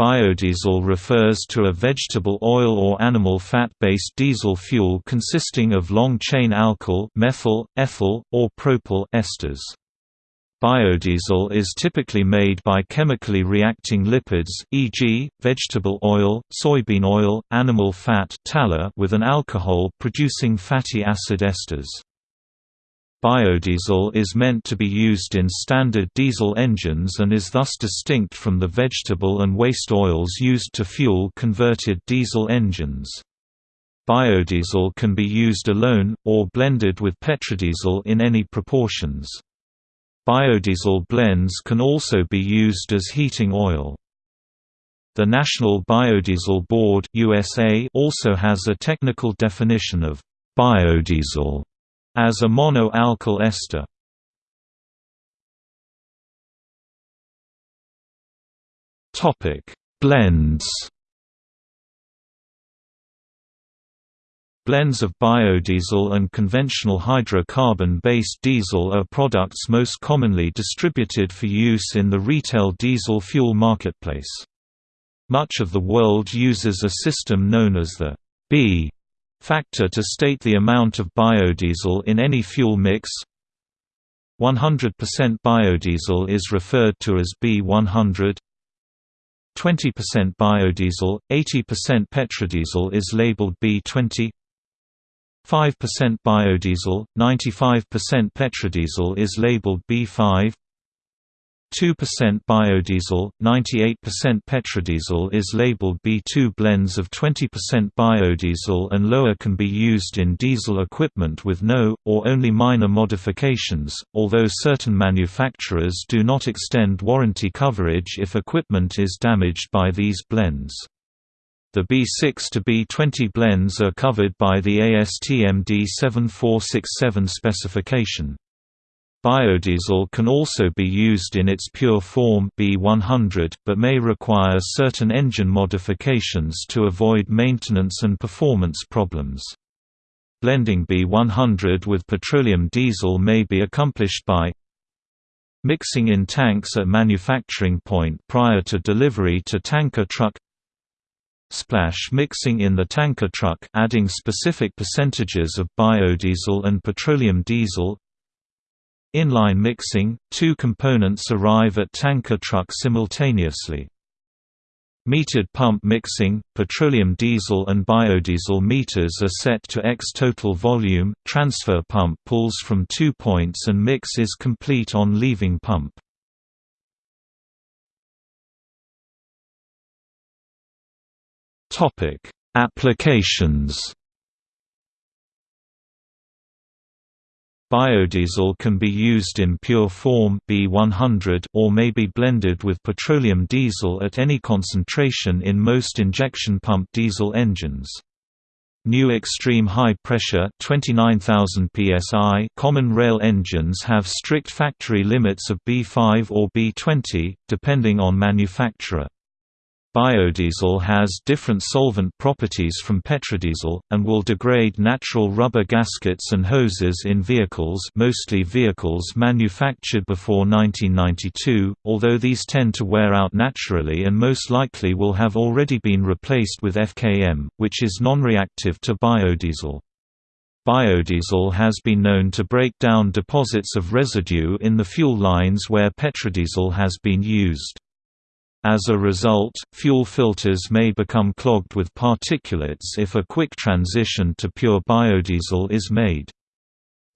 Biodiesel refers to a vegetable oil or animal fat-based diesel fuel consisting of long-chain alkyl methyl, ethyl, or propyl esters. Biodiesel is typically made by chemically reacting lipids e.g., vegetable oil, soybean oil, animal fat with an alcohol producing fatty acid esters. Biodiesel is meant to be used in standard diesel engines and is thus distinct from the vegetable and waste oils used to fuel converted diesel engines. Biodiesel can be used alone, or blended with petrodiesel in any proportions. Biodiesel blends can also be used as heating oil. The National Biodiesel Board USA also has a technical definition of biodiesel as a mono-alkyl ester. Topic: Blends. Blends of biodiesel and conventional hydrocarbon-based diesel are products most commonly distributed for use in the retail diesel fuel marketplace. Much of the world uses a system known as the B factor to state the amount of biodiesel in any fuel mix. 100% biodiesel is referred to as B100 20% biodiesel, 80% petrodiesel is labeled B20 5% biodiesel, 95% petrodiesel is labeled B5 2% biodiesel, 98% petrodiesel is labeled B2 blends of 20% biodiesel and lower can be used in diesel equipment with no, or only minor modifications, although certain manufacturers do not extend warranty coverage if equipment is damaged by these blends. The B6 to B20 blends are covered by the ASTM D7467 specification. Biodiesel can also be used in its pure form B100 but may require certain engine modifications to avoid maintenance and performance problems. Blending B100 with petroleum diesel may be accomplished by mixing in tanks at manufacturing point prior to delivery to tanker truck splash mixing in the tanker truck adding specific percentages of biodiesel and petroleum diesel Inline mixing – Two components arrive at tanker truck simultaneously. Metered pump mixing – Petroleum diesel and biodiesel meters are set to X total volume, transfer pump pulls from two points and mix is complete on leaving pump. Applications Biodiesel can be used in pure form B100 or may be blended with petroleum diesel at any concentration in most injection pump diesel engines. New extreme high pressure 29000 psi common rail engines have strict factory limits of B5 or B20 depending on manufacturer. Biodiesel has different solvent properties from petrodiesel, and will degrade natural rubber gaskets and hoses in vehicles mostly vehicles manufactured before 1992, although these tend to wear out naturally and most likely will have already been replaced with FKM, which is non-reactive to biodiesel. Biodiesel has been known to break down deposits of residue in the fuel lines where petrodiesel has been used. As a result, fuel filters may become clogged with particulates if a quick transition to pure biodiesel is made.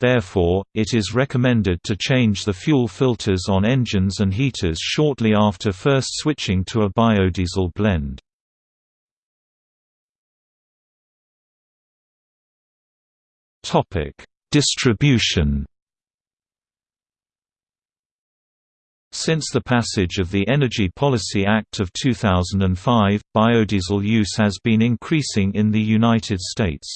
Therefore, it is recommended to change the fuel filters on engines and heaters shortly after first switching to a biodiesel blend. Distribution Since the passage of the Energy Policy Act of 2005, biodiesel use has been increasing in the United States.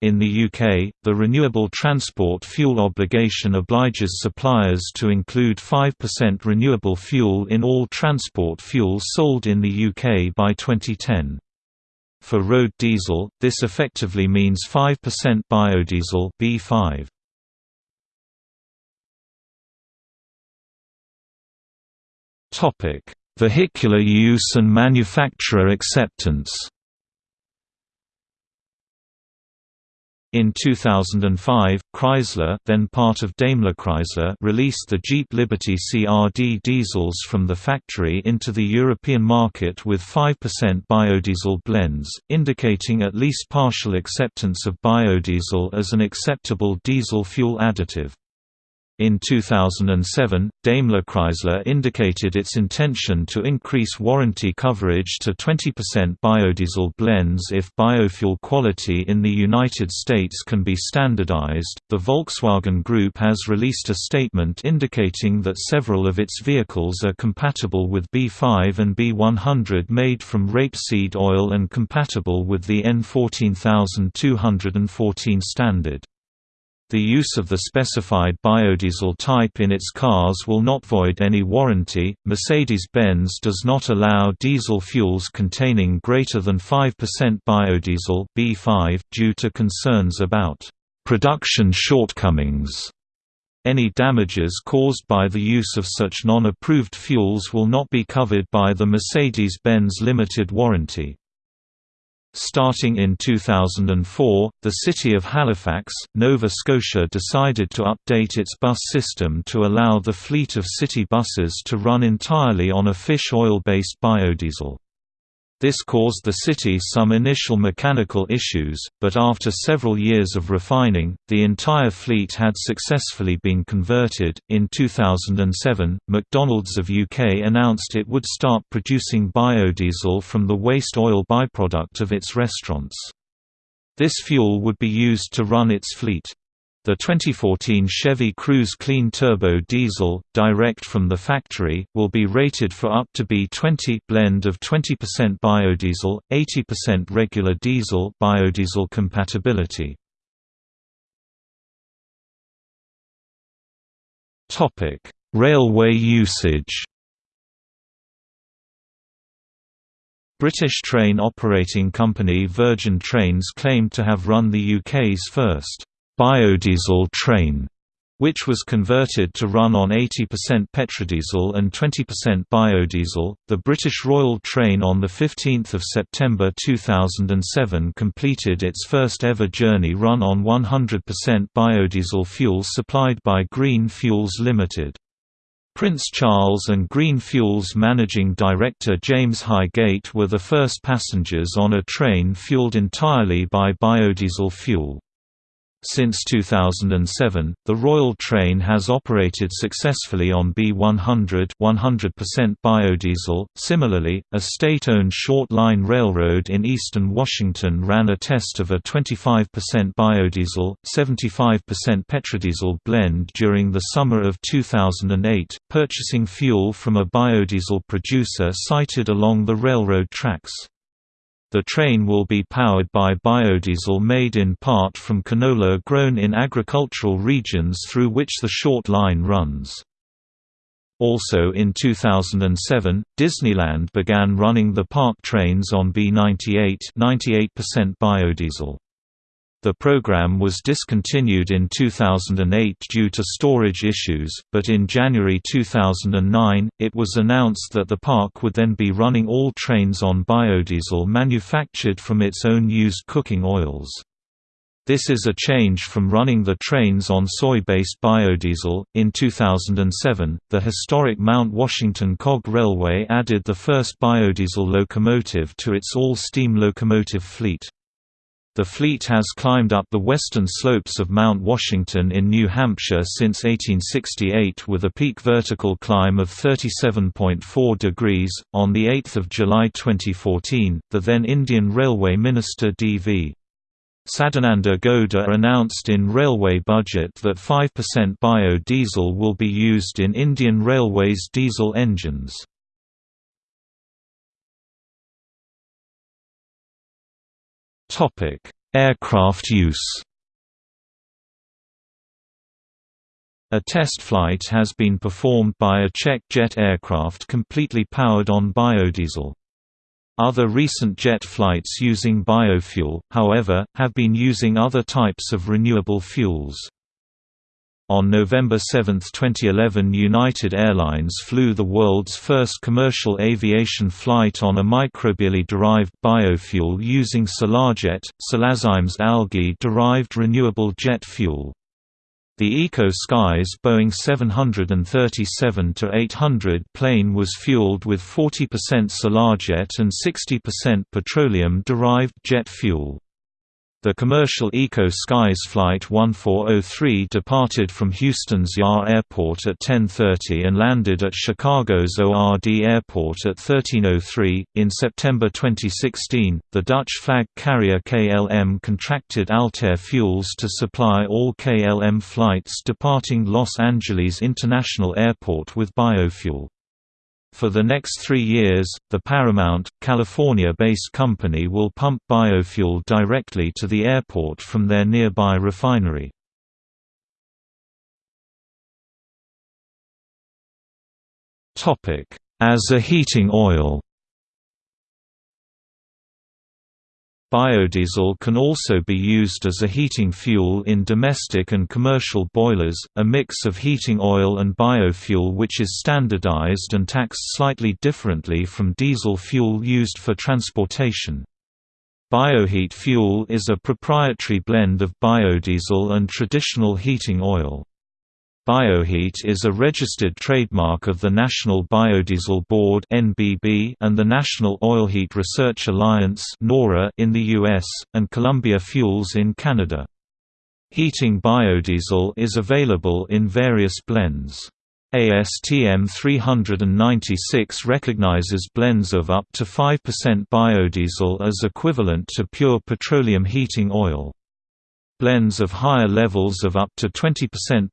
In the UK, the Renewable Transport Fuel Obligation obliges suppliers to include 5% renewable fuel in all transport fuels sold in the UK by 2010. For road diesel, this effectively means 5% biodiesel B5. Topic: Vehicular use and manufacturer acceptance In 2005, Chrysler then part of Daimler Chrysler released the Jeep Liberty CRD diesels from the factory into the European market with 5% biodiesel blends, indicating at least partial acceptance of biodiesel as an acceptable diesel fuel additive. In 2007, Daimler Chrysler indicated its intention to increase warranty coverage to 20% biodiesel blends if biofuel quality in the United States can be standardized. The Volkswagen Group has released a statement indicating that several of its vehicles are compatible with B5 and B100 made from rapeseed oil and compatible with the N14214 standard. The use of the specified biodiesel type in its cars will not void any warranty. Mercedes-Benz does not allow diesel fuels containing greater than 5% biodiesel B5 due to concerns about production shortcomings. Any damages caused by the use of such non-approved fuels will not be covered by the Mercedes-Benz limited warranty. Starting in 2004, the city of Halifax, Nova Scotia decided to update its bus system to allow the fleet of city buses to run entirely on a fish oil-based biodiesel. This caused the city some initial mechanical issues, but after several years of refining, the entire fleet had successfully been converted. In 2007, McDonald's of UK announced it would start producing biodiesel from the waste oil byproduct of its restaurants. This fuel would be used to run its fleet. The 2014 Chevy Cruze Clean Turbo Diesel, direct from the factory, will be rated for up to B20 blend of 20% biodiesel, 80% regular diesel biodiesel compatibility. Topic: Railway usage. British train operating company Virgin Trains claimed to have run the UK's first biodiesel train, which was converted to run on 80% petrodiesel and 20% biodiesel. The British Royal Train on the 15th of September 2007 completed its first ever journey run on 100% biodiesel fuel supplied by Green Fuels Limited. Prince Charles and Green Fuels managing director James Hygate were the first passengers on a train fueled entirely by biodiesel fuel. Since 2007, the Royal Train has operated successfully on B100 100% biodiesel. Similarly, a state-owned short-line railroad in eastern Washington ran a test of a 25% biodiesel, 75% petrodiesel blend during the summer of 2008, purchasing fuel from a biodiesel producer sited along the railroad tracks. The train will be powered by biodiesel made in part from canola grown in agricultural regions through which the short line runs. Also in 2007, Disneyland began running the park trains on B98 98% biodiesel. The program was discontinued in 2008 due to storage issues, but in January 2009, it was announced that the park would then be running all trains on biodiesel manufactured from its own used cooking oils. This is a change from running the trains on soy-based biodiesel. In 2007, the historic Mount Washington Cog Railway added the first biodiesel locomotive to its all-steam locomotive fleet. The fleet has climbed up the western slopes of Mount Washington in New Hampshire since 1868 with a peak vertical climb of 37.4 degrees. On the 8th of July 2014, the then Indian Railway Minister D.V. Sadananda Gowda announced in railway budget that 5% biodiesel will be used in Indian Railways diesel engines. Topic: Aircraft use. A test flight has been performed by a Czech jet aircraft completely powered on biodiesel. Other recent jet flights using biofuel, however, have been using other types of renewable fuels. On November 7, 2011 United Airlines flew the world's first commercial aviation flight on a microbially-derived biofuel using Solajet, Solazyme's algae-derived renewable jet fuel. The Eco Skies Boeing 737-800 plane was fueled with 40% Solajet and 60% petroleum-derived jet fuel. The commercial Eco Skies Flight 1403 departed from Houston's IAH Airport at 10:30 and landed at Chicago's ORD Airport at 13:03. In September 2016, the Dutch flag carrier KLM contracted AltAir Fuels to supply all KLM flights departing Los Angeles International Airport with biofuel. For the next three years, the Paramount, California-based company will pump biofuel directly to the airport from their nearby refinery. As a heating oil Biodiesel can also be used as a heating fuel in domestic and commercial boilers, a mix of heating oil and biofuel which is standardized and taxed slightly differently from diesel fuel used for transportation. Bioheat fuel is a proprietary blend of biodiesel and traditional heating oil. Bioheat is a registered trademark of the National Biodiesel Board (NBB) and the National Oilheat Research Alliance (NORA) in the US and Columbia Fuels in Canada. Heating biodiesel is available in various blends. ASTM 396 recognizes blends of up to 5% biodiesel as equivalent to pure petroleum heating oil. Blends of higher levels of up to 20%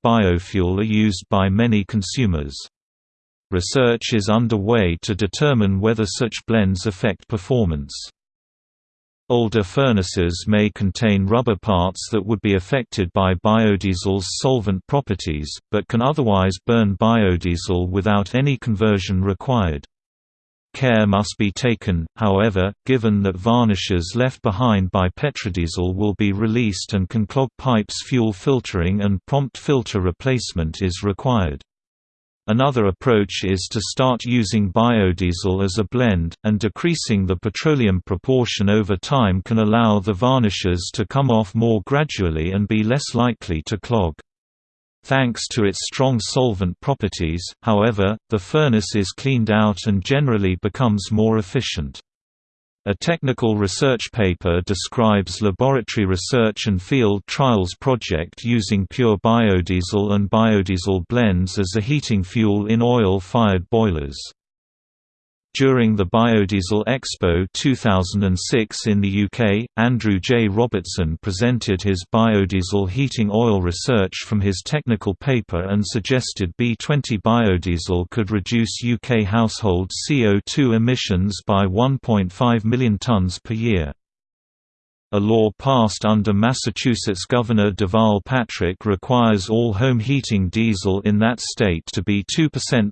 biofuel are used by many consumers. Research is underway to determine whether such blends affect performance. Older furnaces may contain rubber parts that would be affected by biodiesel's solvent properties, but can otherwise burn biodiesel without any conversion required. Care must be taken, however, given that varnishes left behind by petrodiesel will be released and can clog pipes fuel filtering and prompt filter replacement is required. Another approach is to start using biodiesel as a blend, and decreasing the petroleum proportion over time can allow the varnishes to come off more gradually and be less likely to clog. Thanks to its strong solvent properties, however, the furnace is cleaned out and generally becomes more efficient. A technical research paper describes laboratory research and field trials project using pure biodiesel and biodiesel blends as a heating fuel in oil-fired boilers. During the Biodiesel Expo 2006 in the UK, Andrew J. Robertson presented his biodiesel heating oil research from his technical paper and suggested B20 biodiesel could reduce UK household CO2 emissions by 1.5 million tonnes per year. A law passed under Massachusetts Governor Deval Patrick requires all home heating diesel in that state to be 2%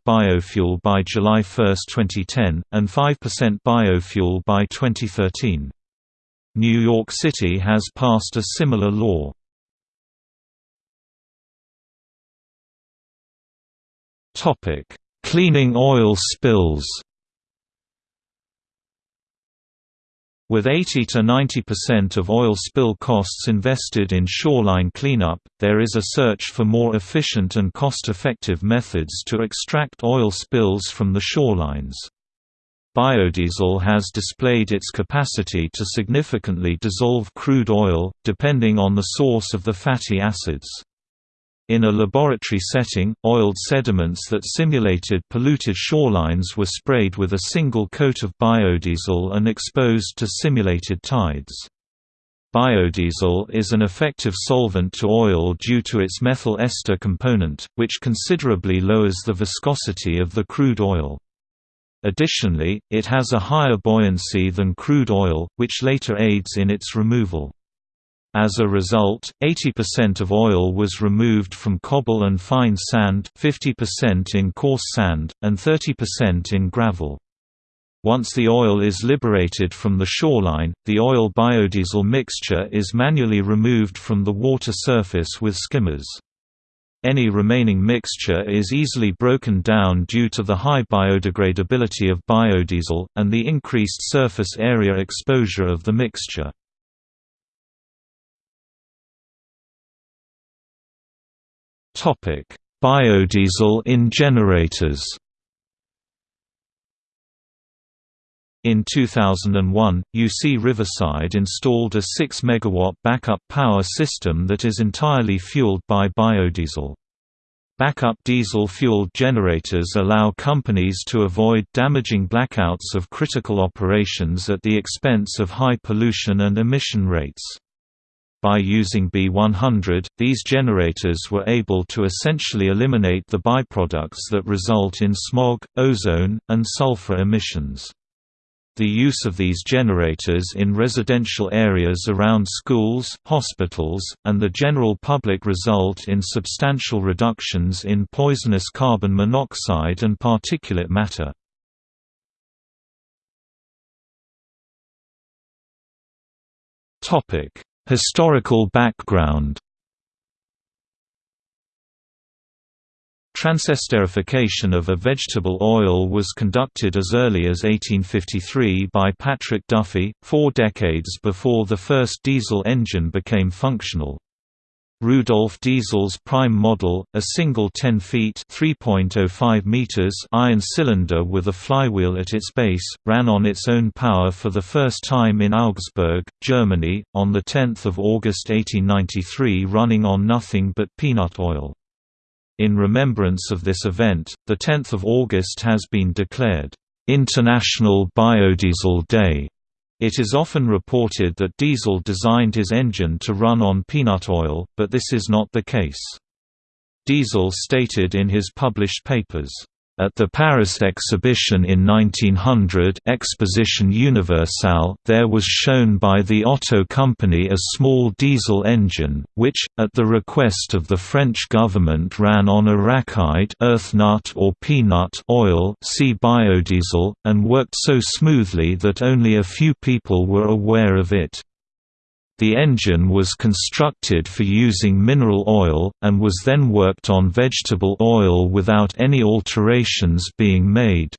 biofuel by July 1, 2010, and 5% biofuel by 2013. New York City has passed a similar law. Cleaning oil spills With 80 to 90% of oil spill costs invested in shoreline cleanup, there is a search for more efficient and cost-effective methods to extract oil spills from the shorelines. Biodiesel has displayed its capacity to significantly dissolve crude oil, depending on the source of the fatty acids. In a laboratory setting, oiled sediments that simulated polluted shorelines were sprayed with a single coat of biodiesel and exposed to simulated tides. Biodiesel is an effective solvent to oil due to its methyl ester component, which considerably lowers the viscosity of the crude oil. Additionally, it has a higher buoyancy than crude oil, which later aids in its removal. As a result, 80% of oil was removed from cobble and fine sand 50% in coarse sand, and 30% in gravel. Once the oil is liberated from the shoreline, the oil-biodiesel mixture is manually removed from the water surface with skimmers. Any remaining mixture is easily broken down due to the high biodegradability of biodiesel, and the increased surface area exposure of the mixture. Biodiesel in generators In 2001, UC Riverside installed a 6 MW backup power system that is entirely fueled by biodiesel. Backup diesel-fueled generators allow companies to avoid damaging blackouts of critical operations at the expense of high pollution and emission rates. By using B100, these generators were able to essentially eliminate the byproducts that result in smog, ozone, and sulfur emissions. The use of these generators in residential areas around schools, hospitals, and the general public result in substantial reductions in poisonous carbon monoxide and particulate matter. Historical background Transesterification of a vegetable oil was conducted as early as 1853 by Patrick Duffy, four decades before the first diesel engine became functional. Rudolf Diesel's prime model, a single 10 feet (3.05 meters) iron cylinder with a flywheel at its base, ran on its own power for the first time in Augsburg, Germany, on 10 August 1893 running on nothing but peanut oil. In remembrance of this event, 10 August has been declared, "...International Biodiesel Day." It is often reported that Diesel designed his engine to run on peanut oil, but this is not the case. Diesel stated in his published papers, at the Paris exhibition in 1900 Exposition Universelle, there was shown by the Otto Company a small diesel engine, which, at the request of the French government ran on arachide earth nut or peanut oil see biodiesel, and worked so smoothly that only a few people were aware of it. The engine was constructed for using mineral oil, and was then worked on vegetable oil without any alterations being made.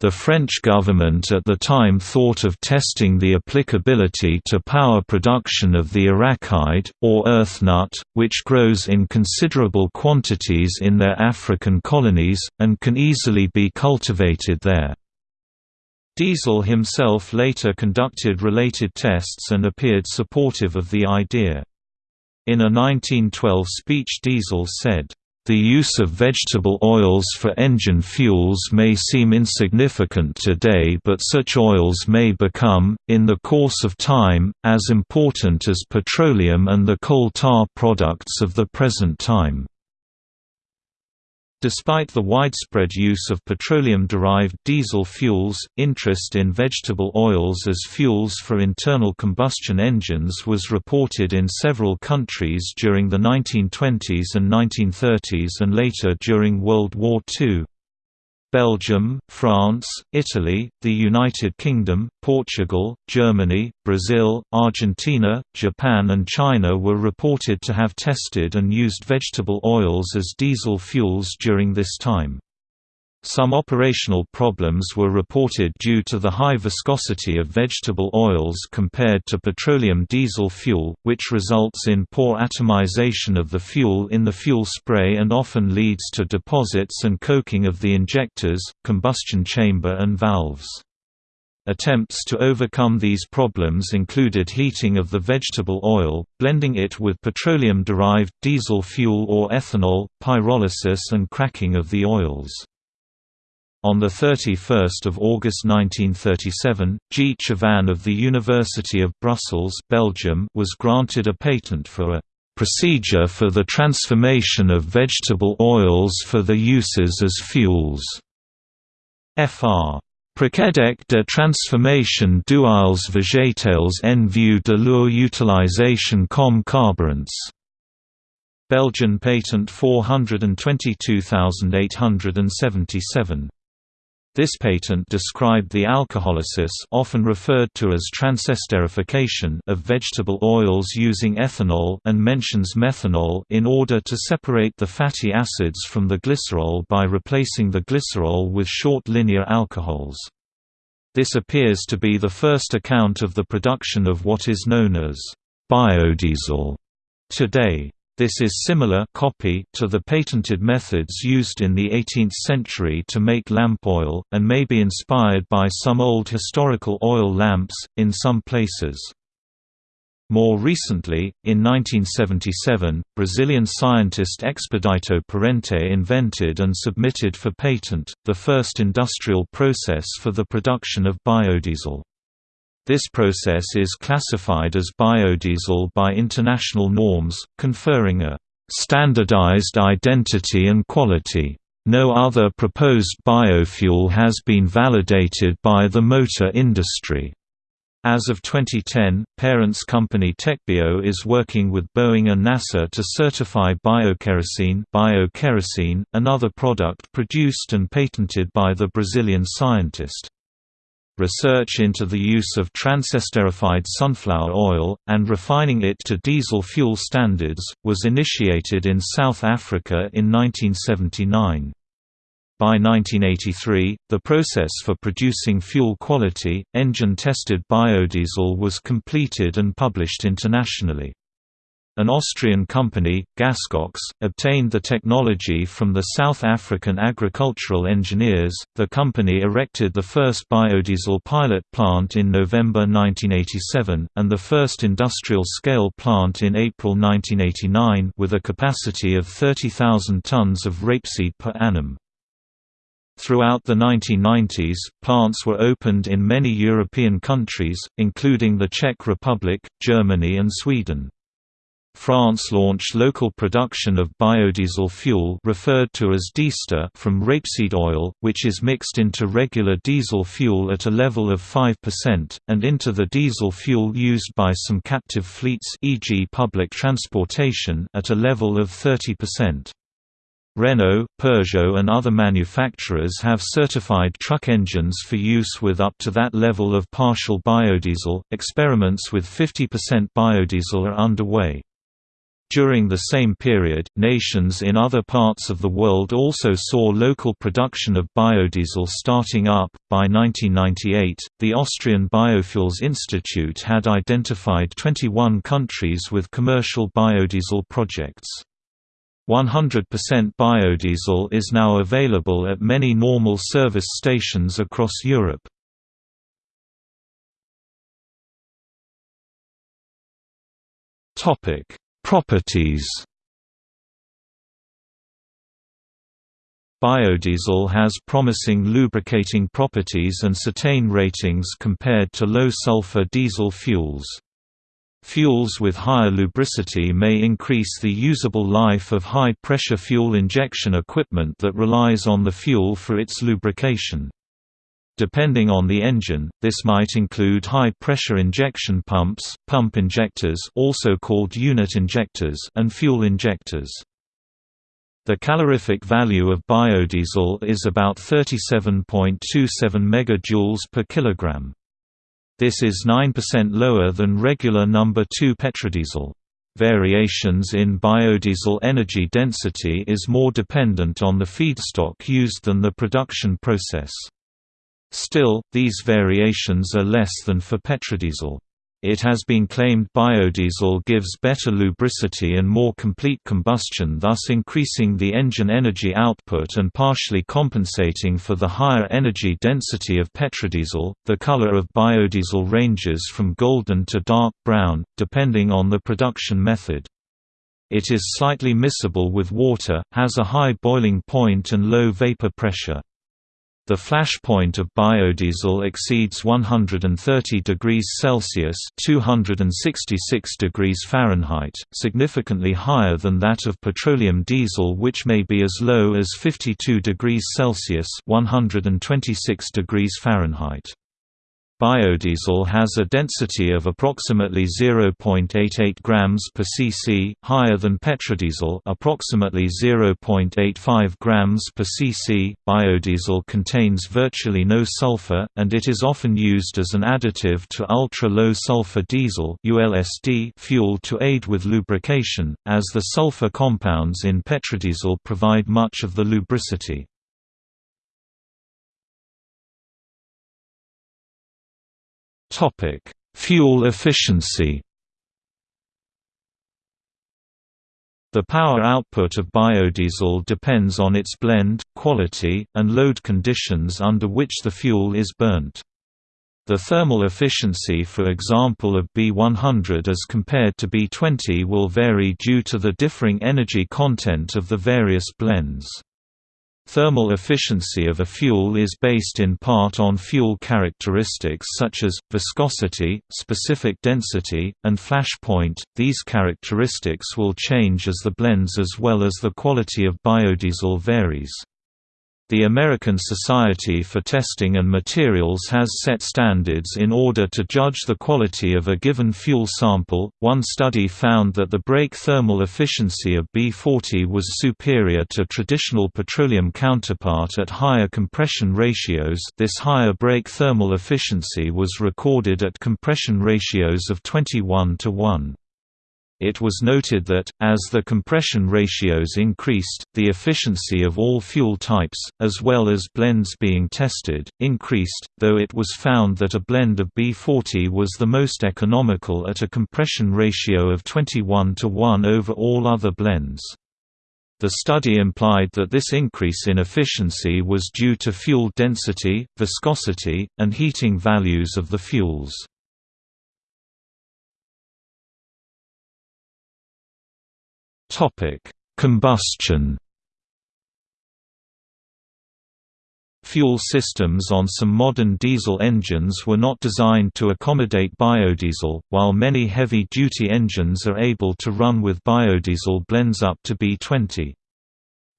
The French government at the time thought of testing the applicability to power production of the arachide, or earth nut, which grows in considerable quantities in their African colonies, and can easily be cultivated there. Diesel himself later conducted related tests and appeared supportive of the idea. In a 1912 speech Diesel said, the use of vegetable oils for engine fuels may seem insignificant today but such oils may become, in the course of time, as important as petroleum and the coal tar products of the present time. Despite the widespread use of petroleum-derived diesel fuels, interest in vegetable oils as fuels for internal combustion engines was reported in several countries during the 1920s and 1930s and later during World War II. Belgium, France, Italy, the United Kingdom, Portugal, Germany, Brazil, Argentina, Japan and China were reported to have tested and used vegetable oils as diesel fuels during this time. Some operational problems were reported due to the high viscosity of vegetable oils compared to petroleum diesel fuel, which results in poor atomization of the fuel in the fuel spray and often leads to deposits and coking of the injectors, combustion chamber and valves. Attempts to overcome these problems included heating of the vegetable oil, blending it with petroleum-derived diesel fuel or ethanol, pyrolysis and cracking of the oils. On 31 August 1937, G. Chavanne of the University of Brussels Belgium was granted a patent for a "...procedure for the transformation of vegetable oils for the uses as fuels." Fr. Procédé de transformation d'huiles végétales en vue de leur utilisation comme carburants. Belgian patent 422877 This patent described the alcoholysis often referred to as transesterification of vegetable oils using ethanol and mentions methanol in order to separate the fatty acids from the glycerol by replacing the glycerol with short linear alcohols. This appears to be the first account of the production of what is known as biodiesel today. This is similar copy to the patented methods used in the 18th century to make lamp oil, and may be inspired by some old historical oil lamps, in some places. More recently, in 1977, Brazilian scientist Expedito Parente invented and submitted for patent, the first industrial process for the production of biodiesel. This process is classified as biodiesel by international norms, conferring a standardized identity and quality. No other proposed biofuel has been validated by the motor industry. As of 2010, Parente's company Tecbio is working with Boeing and NASA to certify biokerosene, biokerosene another product produced and patented by the Brazilian scientist. Research into the use of transesterified sunflower oil, and refining it to diesel fuel standards, was initiated in South Africa in 1979. By 1983, the process for producing fuel-quality, engine-tested biodiesel was completed and published internationally. An Austrian company, Gaskoks, obtained the technology from the South African agricultural engineers. The company erected the first biodiesel pilot plant in November 1987, and the first industrial scale plant in April 1989 with a capacity of 30,000 tons of rapeseed per annum. Throughout the 1990s, plants were opened in many European countries, including the Czech Republic, Germany and Sweden. France launched local production of biodiesel fuel referred to as diester from rapeseed oil, which is mixed into regular diesel fuel at a level of 5%, and into the diesel fuel used by some captive fleets e.g. public transportation at a level of 30%. Renault, Peugeot and other manufacturers have certified truck engines for use with up to that level of partial biodiesel. Experiments with 50% biodiesel are underway. During the same period, nations in other parts of the world also saw local production of biodiesel starting up. By 1998, the Austrian Biofuels Institute had identified 21 countries with commercial biodiesel projects. 100% biodiesel is now available at many normal service stations across Europe. Topic Properties Biodiesel has promising lubricating properties and cetane ratings compared to low-sulfur diesel fuels. Fuels with higher lubricity may increase the usable life of high-pressure fuel injection equipment that relies on the fuel for its lubrication. Depending on the engine, this might include high-pressure injection pumps, pump injectors also called unit injectors and fuel injectors. The calorific value of biodiesel is about 37.27 MJ per kilogram. This is 9% lower than regular number 2 petrodiesel. Variations in biodiesel energy density is more dependent on the feedstock used than the production process. Still, these variations are less than for petrodiesel. It has been claimed biodiesel gives better lubricity and more complete combustion thus increasing the engine energy output and partially compensating for the higher energy density of petrodiesel. The color of biodiesel ranges from golden to dark brown, depending on the production method. It is slightly miscible with water, has a high boiling point and low vapor pressure. The flash point of biodiesel exceeds 130 degrees Celsius (266 degrees Fahrenheit), significantly higher than that of petroleum diesel which may be as low as 52 degrees Celsius (126 degrees Fahrenheit). Biodiesel has a density of approximately 0.88 grams per cc, higher than petrodiesel, approximately 0.85 grams per cc. Biodiesel contains virtually no sulfur and it is often used as an additive to ultra-low sulfur diesel (ULSD) fuel to aid with lubrication, as the sulfur compounds in petrodiesel provide much of the lubricity. Topic: Fuel efficiency. The power output of biodiesel depends on its blend, quality, and load conditions under which the fuel is burnt. The thermal efficiency for example of B100 as compared to B20 will vary due to the differing energy content of the various blends. Thermal efficiency of a fuel is based in part on fuel characteristics such as, viscosity, specific density, and flash point. These characteristics will change as the blends as well as the quality of biodiesel varies. The American Society for Testing and Materials has set standards in order to judge the quality of a given fuel sample. One study found that the brake thermal efficiency of B40 was superior to traditional petroleum counterpart at higher compression ratios. This higher brake thermal efficiency was recorded at compression ratios of 21 to 1. It was noted that, as the compression ratios increased, the efficiency of all fuel types, as well as blends being tested, increased, though it was found that a blend of B40 was the most economical at a compression ratio of 21 to 1 over all other blends. The study implied that this increase in efficiency was due to fuel density, viscosity, and heating values of the fuels. Topic: Combustion. Fuel systems on some modern diesel engines were not designed to accommodate biodiesel, while many heavy-duty engines are able to run with biodiesel blends up to B20.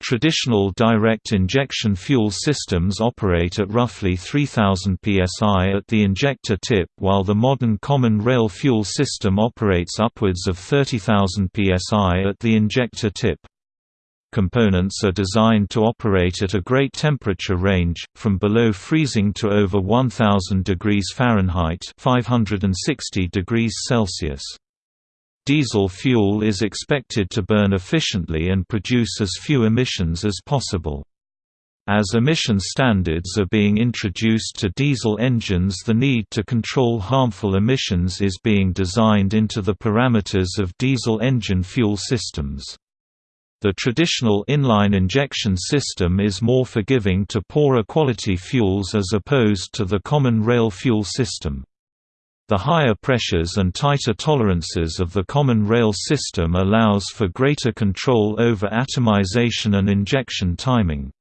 Traditional direct injection fuel systems operate at roughly 3000 psi at the injector tip while the modern common rail fuel system operates upwards of 30,000 psi at the injector tip. Components are designed to operate at a great temperature range, from below freezing to over 1000 degrees Fahrenheit 560 degrees Celsius. Diesel fuel is expected to burn efficiently and produce as few emissions as possible. As emission standards are being introduced to diesel engines the need to control harmful emissions is being designed into the parameters of diesel engine fuel systems. The traditional inline injection system is more forgiving to poorer quality fuels as opposed to the common rail fuel system. The higher pressures and tighter tolerances of the common rail system allows for greater control over atomization and injection timing.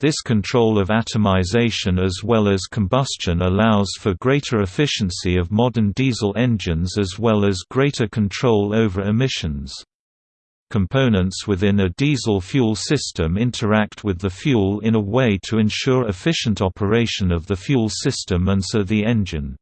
This control of atomization as well as combustion allows for greater efficiency of modern diesel engines as well as greater control over emissions. Components within a diesel fuel system interact with the fuel in a way to ensure efficient operation of the fuel system and so the engine.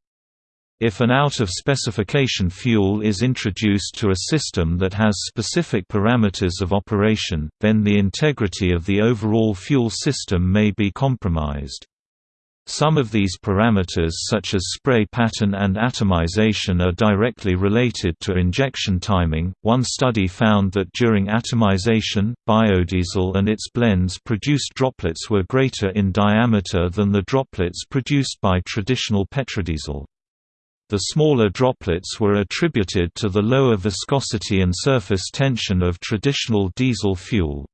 If an out-of-specification fuel is introduced to a system that has specific parameters of operation, then the integrity of the overall fuel system may be compromised. Some of these parameters such as spray pattern and atomization are directly related to injection timing. One study found that during atomization, biodiesel and its blends produced droplets were greater in diameter than the droplets produced by traditional petrodiesel. The smaller droplets were attributed to the lower viscosity and surface tension of traditional diesel fuel.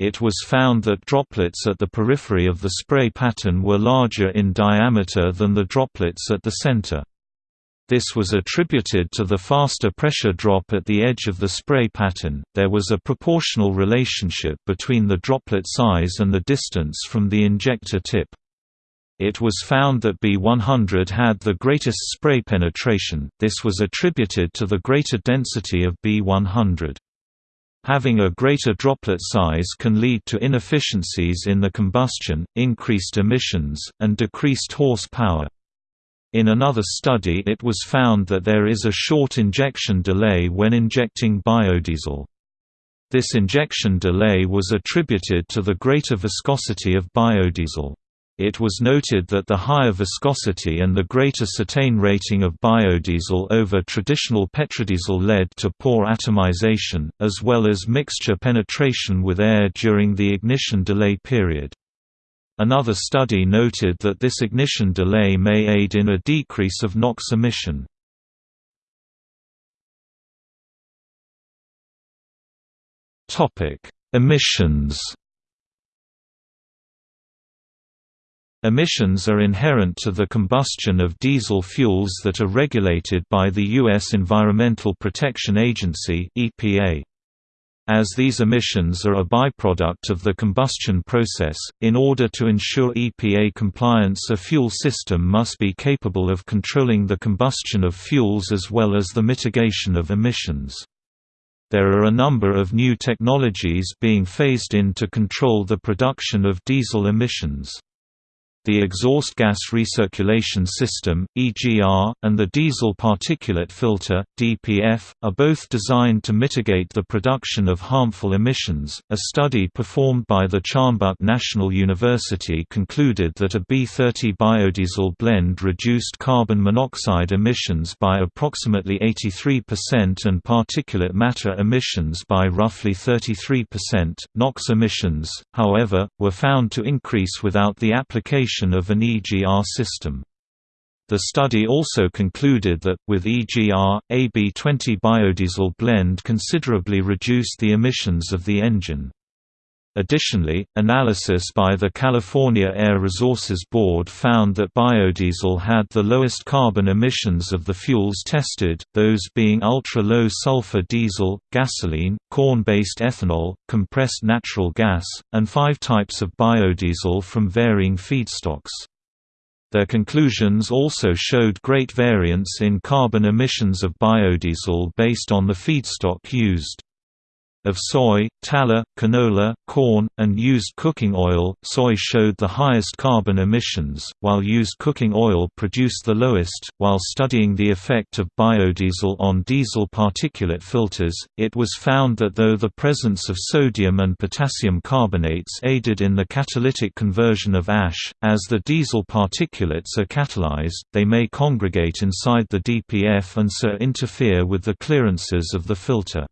It was found that droplets at the periphery of the spray pattern were larger in diameter than the droplets at the center. This was attributed to the faster pressure drop at the edge of the spray pattern. There was a proportional relationship between the droplet size and the distance from the injector tip. It was found that B100 had the greatest spray penetration, this was attributed to the greater density of B100. Having a greater droplet size can lead to inefficiencies in the combustion, increased emissions, and decreased horsepower. In another study it was found that there is a short injection delay when injecting biodiesel. This injection delay was attributed to the greater viscosity of biodiesel. It was noted that the higher viscosity and the greater cetane rating of biodiesel over traditional petrodiesel led to poor atomization, as well as mixture penetration with air during the ignition delay period. Another study noted that this ignition delay may aid in a decrease of NOx emission. Emissions Emissions are inherent to the combustion of diesel fuels that are regulated by the U.S. Environmental Protection Agency EPA. As these emissions are a byproduct of the combustion process, in order to ensure EPA compliance a fuel system must be capable of controlling the combustion of fuels as well as the mitigation of emissions. There are a number of new technologies being phased in to control the production of diesel emissions. The exhaust gas recirculation system (EGR) and the diesel particulate filter (DPF) are both designed to mitigate the production of harmful emissions. A study performed by the Chonbuk National University concluded that a B30 biodiesel blend reduced carbon monoxide emissions by approximately 83% and particulate matter emissions by roughly 33%. NOx emissions, however, were found to increase without the application of an EGR system. The study also concluded that, with EGR, AB20 biodiesel blend considerably reduced the emissions of the engine. Additionally, analysis by the California Air Resources Board found that biodiesel had the lowest carbon emissions of the fuels tested, those being ultra-low sulfur diesel, gasoline, corn-based ethanol, compressed natural gas, and five types of biodiesel from varying feedstocks. Their conclusions also showed great variance in carbon emissions of biodiesel based on the feedstock used. Of soy, tallow, canola, corn, and used cooking oil, soy showed the highest carbon emissions, while used cooking oil produced the lowest. While studying the effect of biodiesel on diesel particulate filters, it was found that though the presence of sodium and potassium carbonates aided in the catalytic conversion of ash, as the diesel particulates are catalyzed, they may congregate inside the DPF and so interfere with the clearances of the filter.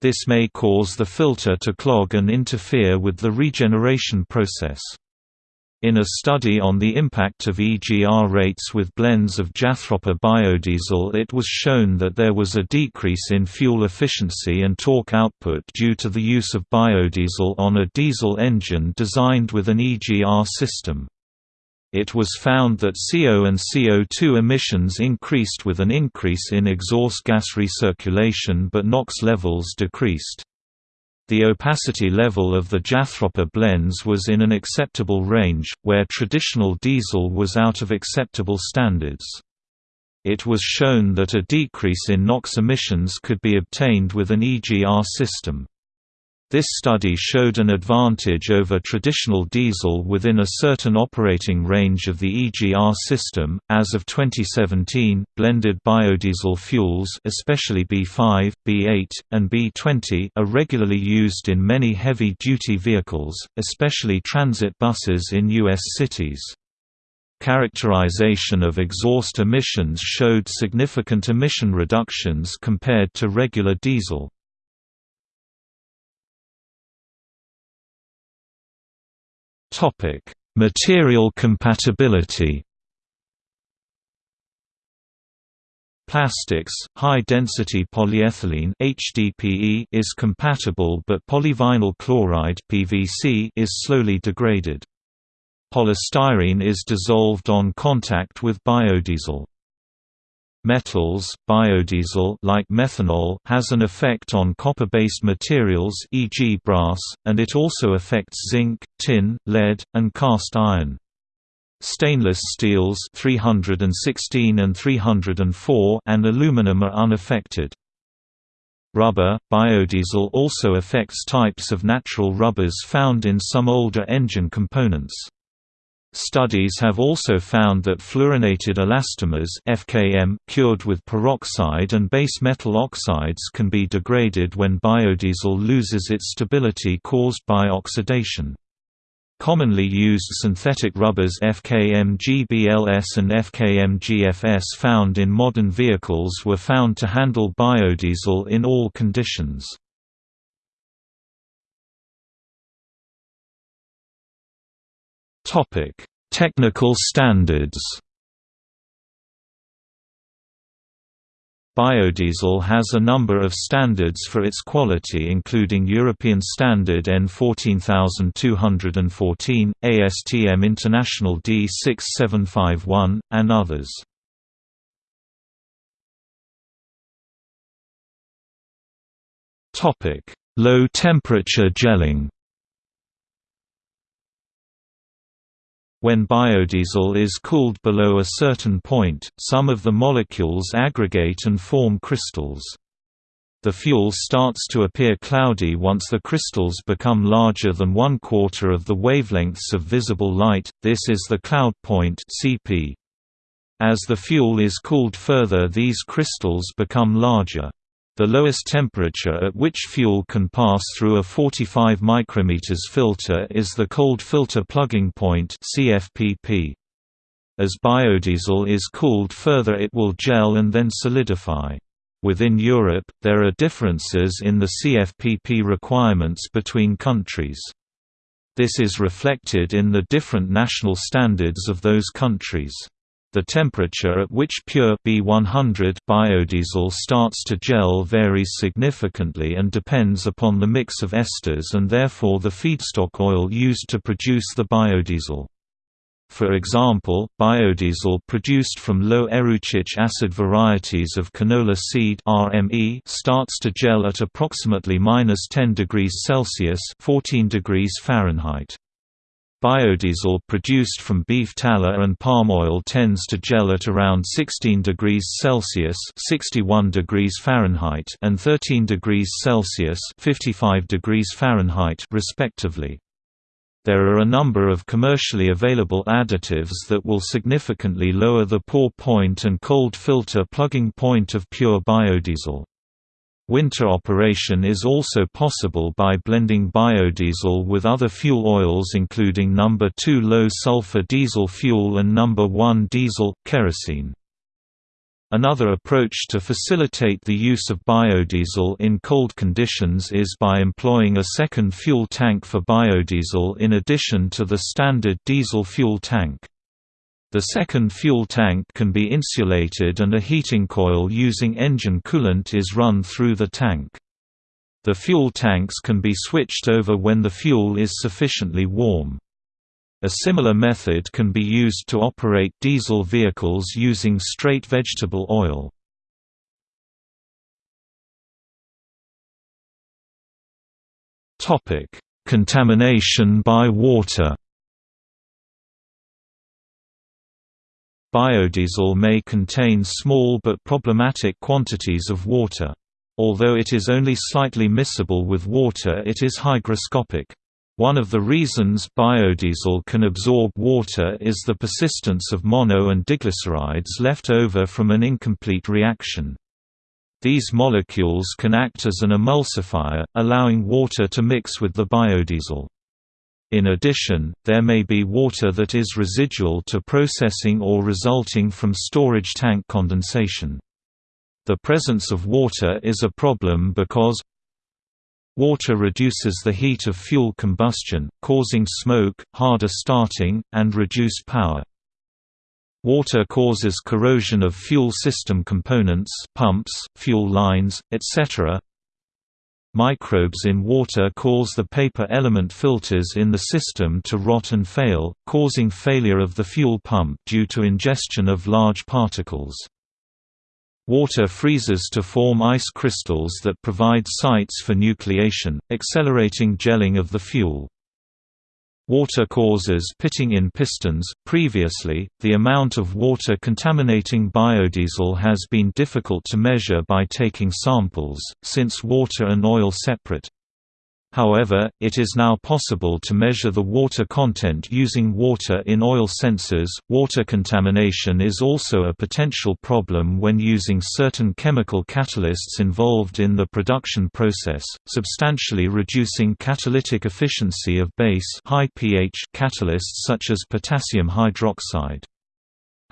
This may cause the filter to clog and interfere with the regeneration process. In a study on the impact of EGR rates with blends of Jatropha biodiesel it was shown that there was a decrease in fuel efficiency and torque output due to the use of biodiesel on a diesel engine designed with an EGR system. It was found that CO and CO2 emissions increased with an increase in exhaust gas recirculation but NOx levels decreased. The opacity level of the Jatropha blends was in an acceptable range, where traditional diesel was out of acceptable standards. It was shown that a decrease in NOx emissions could be obtained with an EGR system. This study showed an advantage over traditional diesel within a certain operating range of the EGR system. As of 2017, blended biodiesel fuels, especially B5, B8, and B20, are regularly used in many heavy-duty vehicles, especially transit buses in U.S. cities. Characterization of exhaust emissions showed significant emission reductions compared to regular diesel. Topic: Material compatibility. Plastics, high-density polyethylene (HDPE) is compatible but polyvinyl chloride (PVC) is slowly degraded. Polystyrene is dissolved on contact with biodiesel. Metals, biodiesel like methanol has an effect on copper-based materials e.g. brass, and it also affects zinc, tin, lead, and cast iron. Stainless steels 316 and 304 and aluminum are unaffected. Rubber, biodiesel also affects types of natural rubbers found in some older engine components. Studies have also found that fluorinated elastomers FKM cured with peroxide and base metal oxides can be degraded when biodiesel loses its stability caused by oxidation. Commonly used synthetic rubbers FKM-GBLS and FKM-GFS found in modern vehicles were found to handle biodiesel in all conditions. Topic: Technical standards. Biodiesel has a number of standards for its quality including European Standard EN 14214, ASTM International D 6751, and others. Low temperature gelling When biodiesel is cooled below a certain point, some of the molecules aggregate and form crystals. The fuel starts to appear cloudy once the crystals become larger than one quarter of the wavelengths of visible light, this is the cloud point. As the fuel is cooled further these crystals become larger. The lowest temperature at which fuel can pass through a 45 micrometers filter is the cold filter plugging point CFPP. As biodiesel is cooled further it will gel and then solidify. Within Europe, there are differences in the CFPP requirements between countries. This is reflected in the different national standards of those countries. The temperature at which pure B100 biodiesel starts to gel varies significantly and depends upon the mix of esters and therefore the feedstock oil used to produce the biodiesel. For example, biodiesel produced from low erucic acid varieties of canola seed (RME) starts to gel at approximately -10 degrees Celsius (14 degrees Fahrenheit). Biodiesel produced from beef tallow and palm oil tends to gel at around 16 degrees Celsius (61 degrees Fahrenheit) and 13 degrees Celsius (55 degrees Fahrenheit) respectively. There are a number of commercially available additives that will significantly lower the pour point and cold filter plugging point of pure biodiesel. Winter operation is also possible by blending biodiesel with other fuel oils including number 2 low sulfur diesel fuel and number 1 diesel kerosene. Another approach to facilitate the use of biodiesel in cold conditions is by employing a second fuel tank for biodiesel in addition to the standard diesel fuel tank. The second fuel tank can be insulated and a heating coil using engine coolant is run through the tank. The fuel tanks can be switched over when the fuel is sufficiently warm. A similar method can be used to operate diesel vehicles using straight vegetable oil. Contamination by water Biodiesel may contain small but problematic quantities of water. Although it is only slightly miscible with water it is hygroscopic. One of the reasons biodiesel can absorb water is the persistence of mono and diglycerides left over from an incomplete reaction. These molecules can act as an emulsifier, allowing water to mix with the biodiesel. In addition, there may be water that is residual to processing or resulting from storage tank condensation. The presence of water is a problem because Water reduces the heat of fuel combustion, causing smoke, harder starting, and reduced power. Water causes corrosion of fuel system components pumps, fuel lines, etc. Microbes in water cause the paper element filters in the system to rot and fail, causing failure of the fuel pump due to ingestion of large particles. Water freezes to form ice crystals that provide sites for nucleation, accelerating gelling of the fuel. Water causes pitting in pistons. Previously, the amount of water contaminating biodiesel has been difficult to measure by taking samples, since water and oil separate. However, it is now possible to measure the water content using water in oil sensors. Water contamination is also a potential problem when using certain chemical catalysts involved in the production process, substantially reducing catalytic efficiency of base high pH catalysts such as potassium hydroxide.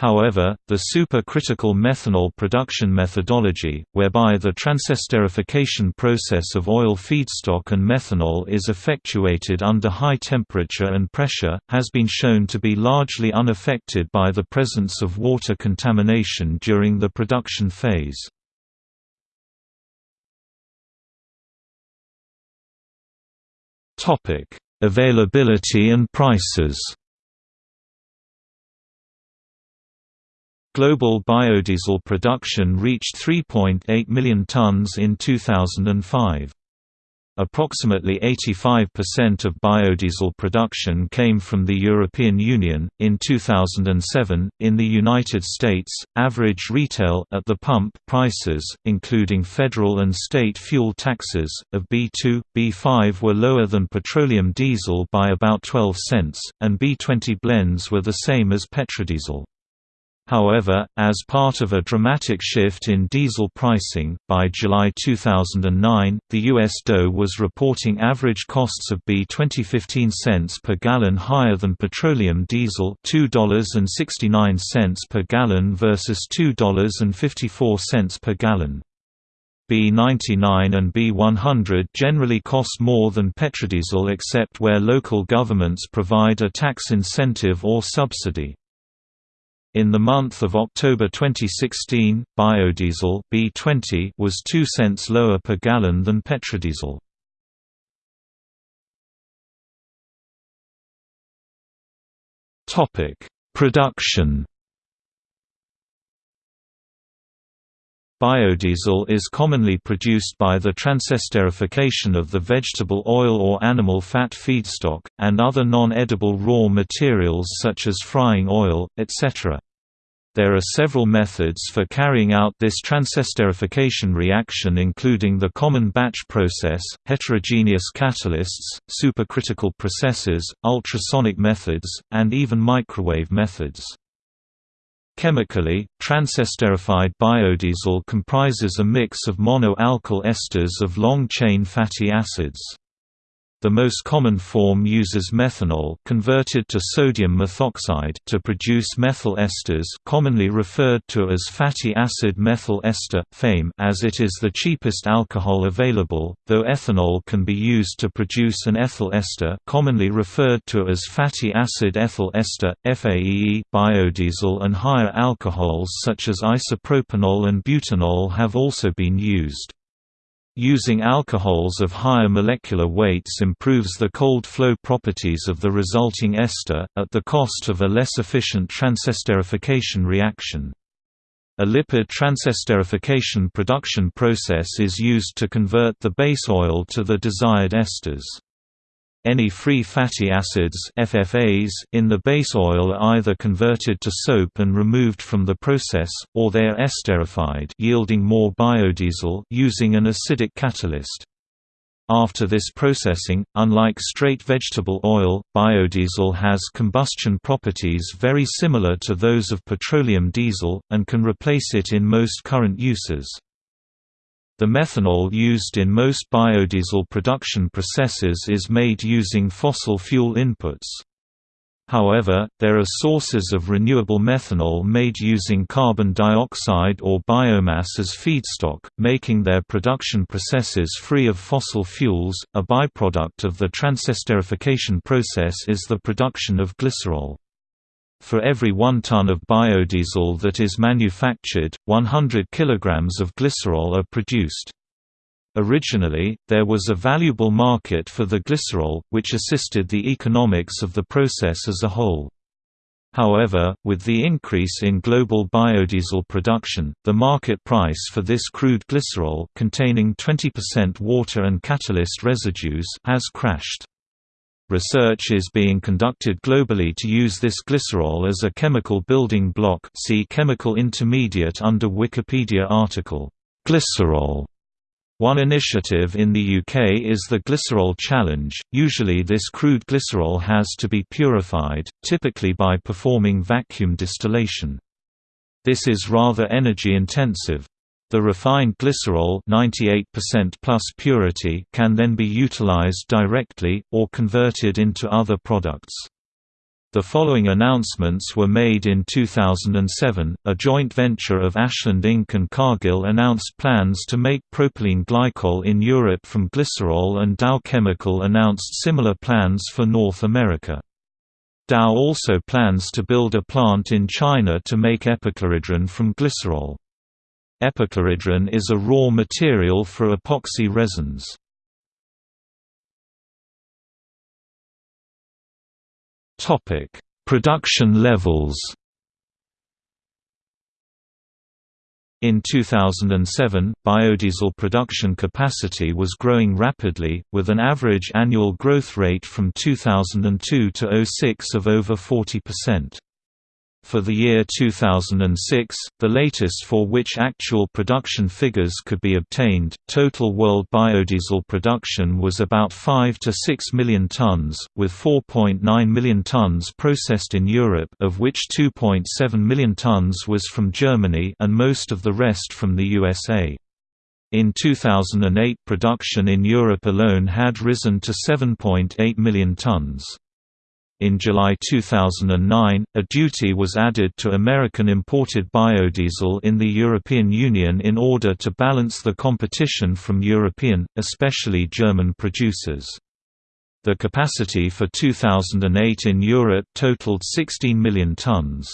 However, the supercritical methanol production methodology, whereby the transesterification process of oil feedstock and methanol is effectuated under high temperature and pressure, has been shown to be largely unaffected by the presence of water contamination during the production phase. Availability and prices Global biodiesel production reached 3.8 million tons in 2005. Approximately 85% of biodiesel production came from the European Union. In 2007, in the United States, average retail at the pump prices, including federal and state fuel taxes, of B2, B5 were lower than petroleum diesel by about 12 cents, and B20 blends were the same as petrodiesel. However, as part of a dramatic shift in diesel pricing, by July 2009, the U.S. DOE was reporting average costs of B20 15 cents per gallon higher than petroleum diesel $2.69 per gallon versus $2.54 per gallon. B99 and B100 generally cost more than petrodiesel except where local governments provide a tax incentive or subsidy. In the month of October 2016, biodiesel B20 was 2 cents lower per gallon than petrodiesel. Topic: Production. Biodiesel is commonly produced by the transesterification of the vegetable oil or animal fat feedstock, and other non-edible raw materials such as frying oil, etc. There are several methods for carrying out this transesterification reaction including the common batch process, heterogeneous catalysts, supercritical processes, ultrasonic methods, and even microwave methods. Chemically, transesterified biodiesel comprises a mix of mono-alkyl esters of long-chain fatty acids. The most common form uses methanol converted to sodium methoxide to produce methyl esters commonly referred to as fatty acid methyl ester FAME as it is the cheapest alcohol available, though ethanol can be used to produce an ethyl ester commonly referred to as fatty acid ethyl ester, FAEE biodiesel and higher alcohols such as isopropanol and butanol have also been used. Using alcohols of higher molecular weights improves the cold flow properties of the resulting ester, at the cost of a less efficient transesterification reaction. A lipid transesterification production process is used to convert the base oil to the desired esters. Any free fatty acids FFAs in the base oil are either converted to soap and removed from the process, or they are esterified yielding more biodiesel using an acidic catalyst. After this processing, unlike straight vegetable oil, biodiesel has combustion properties very similar to those of petroleum diesel, and can replace it in most current uses. The methanol used in most biodiesel production processes is made using fossil fuel inputs. However, there are sources of renewable methanol made using carbon dioxide or biomass as feedstock, making their production processes free of fossil fuels. A byproduct of the transesterification process is the production of glycerol. For every 1 ton of biodiesel that is manufactured, 100 kg of glycerol are produced. Originally, there was a valuable market for the glycerol, which assisted the economics of the process as a whole. However, with the increase in global biodiesel production, the market price for this crude glycerol containing 20% water and catalyst residues has crashed. Research is being conducted globally to use this glycerol as a chemical building block see chemical intermediate under Wikipedia article, "'Glycerol' One initiative in the UK is the Glycerol Challenge. Usually, this crude glycerol has to be purified, typically by performing vacuum distillation. This is rather energy intensive. The refined glycerol 98% plus purity can then be utilized directly, or converted into other products. The following announcements were made in 2007. A joint venture of Ashland Inc. and Cargill announced plans to make propylene glycol in Europe from glycerol, and Dow Chemical announced similar plans for North America. Dow also plans to build a plant in China to make epichlorohydrin from glycerol. Epichlorohydrin is a raw material for epoxy resins. Topic: Production levels. In 2007, biodiesel production capacity was growing rapidly, with an average annual growth rate from 2002 to 06 of over 40%. For the year 2006, the latest for which actual production figures could be obtained, total world biodiesel production was about 5 to 6 million tons, with 4.9 million tons processed in Europe of which 2.7 million tons was from Germany and most of the rest from the USA. In 2008 production in Europe alone had risen to 7.8 million tons. In July 2009, a duty was added to American imported biodiesel in the European Union in order to balance the competition from European, especially German producers. The capacity for 2008 in Europe totaled 16 million tons.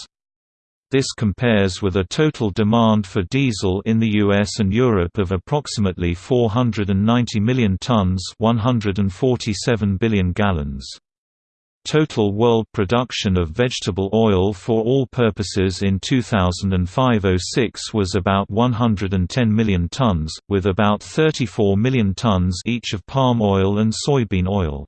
This compares with a total demand for diesel in the US and Europe of approximately 490 million tons 147 billion gallons. Total world production of vegetable oil for all purposes in 2005–06 was about 110 million tons, with about 34 million tons each of palm oil and soybean oil.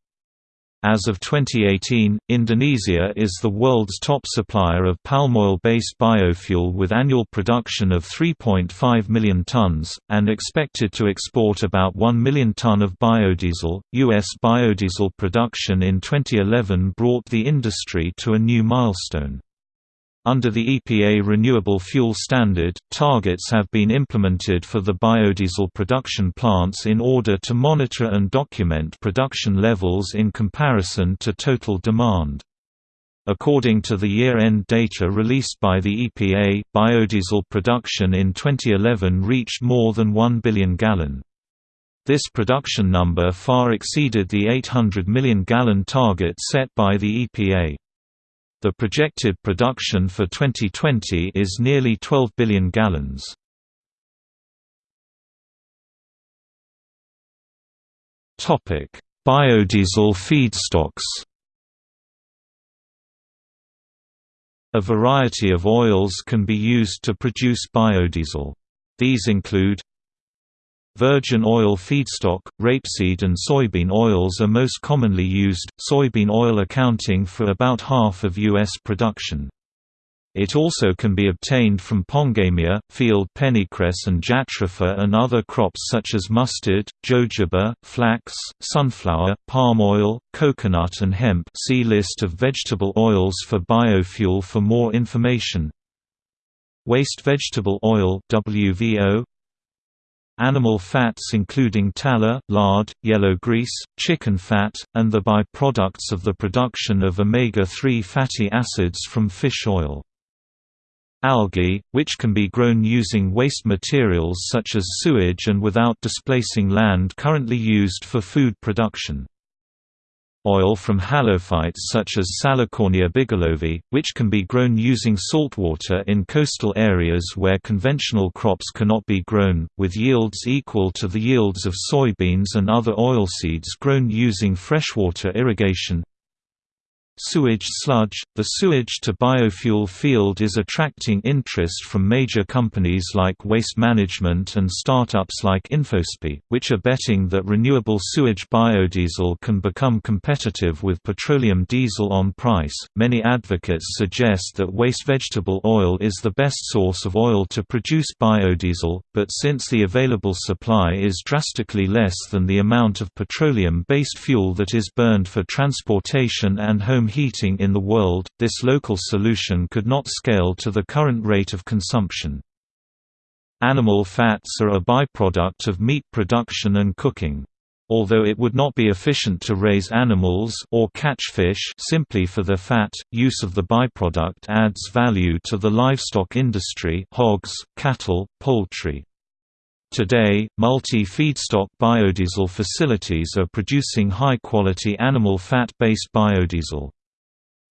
As of 2018, Indonesia is the world's top supplier of palm oil-based biofuel with annual production of 3.5 million tons, and expected to export about 1 million ton of biodiesel. U.S. biodiesel production in 2011 brought the industry to a new milestone. Under the EPA Renewable Fuel Standard, targets have been implemented for the biodiesel production plants in order to monitor and document production levels in comparison to total demand. According to the year-end data released by the EPA, biodiesel production in 2011 reached more than 1 billion gallon. This production number far exceeded the 800 million gallon target set by the EPA. The projected production for 2020 is nearly 12 billion gallons. Biodiesel feedstocks A variety of oils can be used to produce biodiesel. These include Virgin oil feedstock, rapeseed and soybean oils are most commonly used, soybean oil accounting for about half of U.S. production. It also can be obtained from pongamia, field pennycress and jatropha and other crops such as mustard, jojoba, flax, sunflower, palm oil, coconut and hemp see list of vegetable oils for biofuel for more information. Waste vegetable oil WVO, Animal fats including tallow, lard, yellow grease, chicken fat, and the by-products of the production of omega-3 fatty acids from fish oil. Algae, which can be grown using waste materials such as sewage and without displacing land currently used for food production. Oil from halophytes such as Salicornia bigelovii, which can be grown using saltwater in coastal areas where conventional crops cannot be grown, with yields equal to the yields of soybeans and other oilseeds grown using freshwater irrigation. Sewage sludge – The sewage-to-biofuel field is attracting interest from major companies like Waste Management and startups like InfoSpi, which are betting that renewable sewage biodiesel can become competitive with petroleum diesel on price. Many advocates suggest that waste vegetable oil is the best source of oil to produce biodiesel, but since the available supply is drastically less than the amount of petroleum-based fuel that is burned for transportation and home heating in the world, this local solution could not scale to the current rate of consumption. Animal fats are a byproduct of meat production and cooking. Although it would not be efficient to raise animals or catch fish simply for their fat, use of the byproduct adds value to the livestock industry hogs, cattle, poultry. Today, multi-feedstock biodiesel facilities are producing high-quality animal fat-based biodiesel.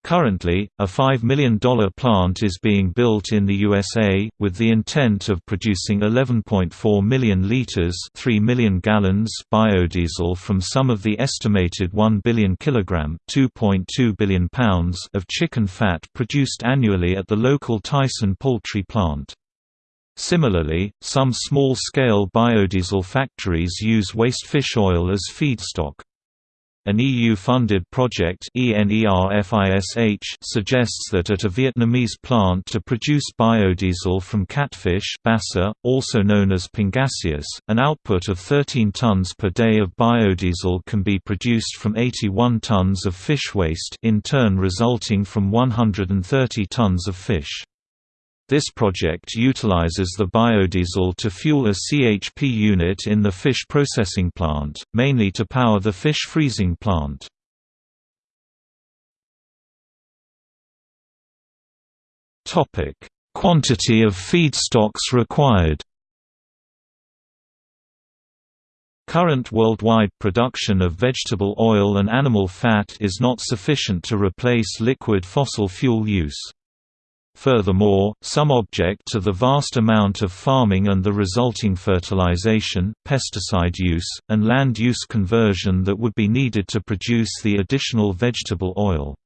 Currently, a $5 million plant is being built in the USA, with the intent of producing 11.4 million liters 3 million gallons biodiesel from some of the estimated 1 billion kilogram 2.2 billion pounds of chicken fat produced annually at the local Tyson poultry plant. Similarly, some small-scale biodiesel factories use waste fish oil as feedstock. An EU-funded project suggests that at a Vietnamese plant to produce biodiesel from catfish basa, also known as pangasius, an output of 13 tons per day of biodiesel can be produced from 81 tons of fish waste in turn resulting from 130 tons of fish. This project utilizes the biodiesel to fuel a CHP unit in the fish processing plant, mainly to power the fish freezing plant. Quantity of feedstocks required Current worldwide production of vegetable oil and animal fat is not sufficient to replace liquid fossil fuel use. Furthermore, some object to the vast amount of farming and the resulting fertilization, pesticide use, and land use conversion that would be needed to produce the additional vegetable oil.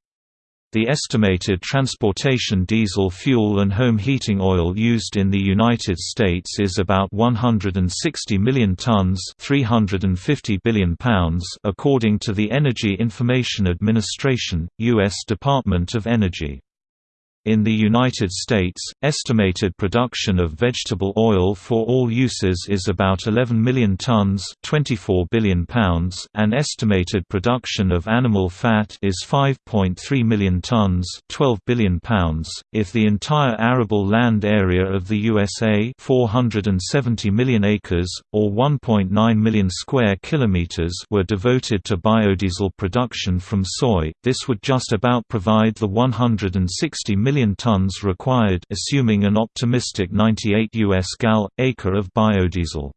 The estimated transportation diesel fuel and home heating oil used in the United States is about 160 million tons 350 billion pounds according to the Energy Information Administration, U.S. Department of Energy. In the United States, estimated production of vegetable oil for all uses is about 11 million tons 24 billion pounds and estimated production of animal fat is 5.3 million tons 12 billion pounds. If the entire arable land area of the USA 470 million acres, or 1.9 million square kilometers were devoted to biodiesel production from soy, this would just about provide the 160 million million tons required assuming an optimistic 98 US gal acre of biodiesel.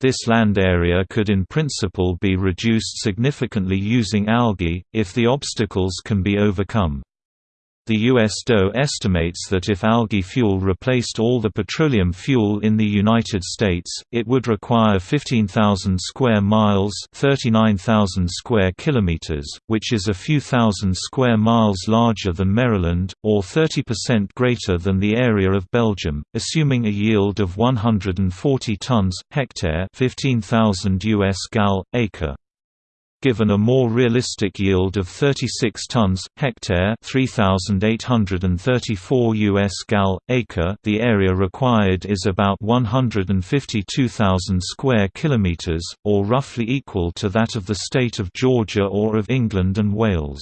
This land area could in principle be reduced significantly using algae, if the obstacles can be overcome. The U.S. DOE estimates that if algae fuel replaced all the petroleum fuel in the United States, it would require 15,000 square miles 39,000 square kilometers, which is a few thousand square miles larger than Maryland, or 30% greater than the area of Belgium, assuming a yield of 140 tons, hectare 15,000 US gal, acre. Given a more realistic yield of 36 tons hectare, 3834 US gal acre, the area required is about 152,000 square kilometers or roughly equal to that of the state of Georgia or of England and Wales.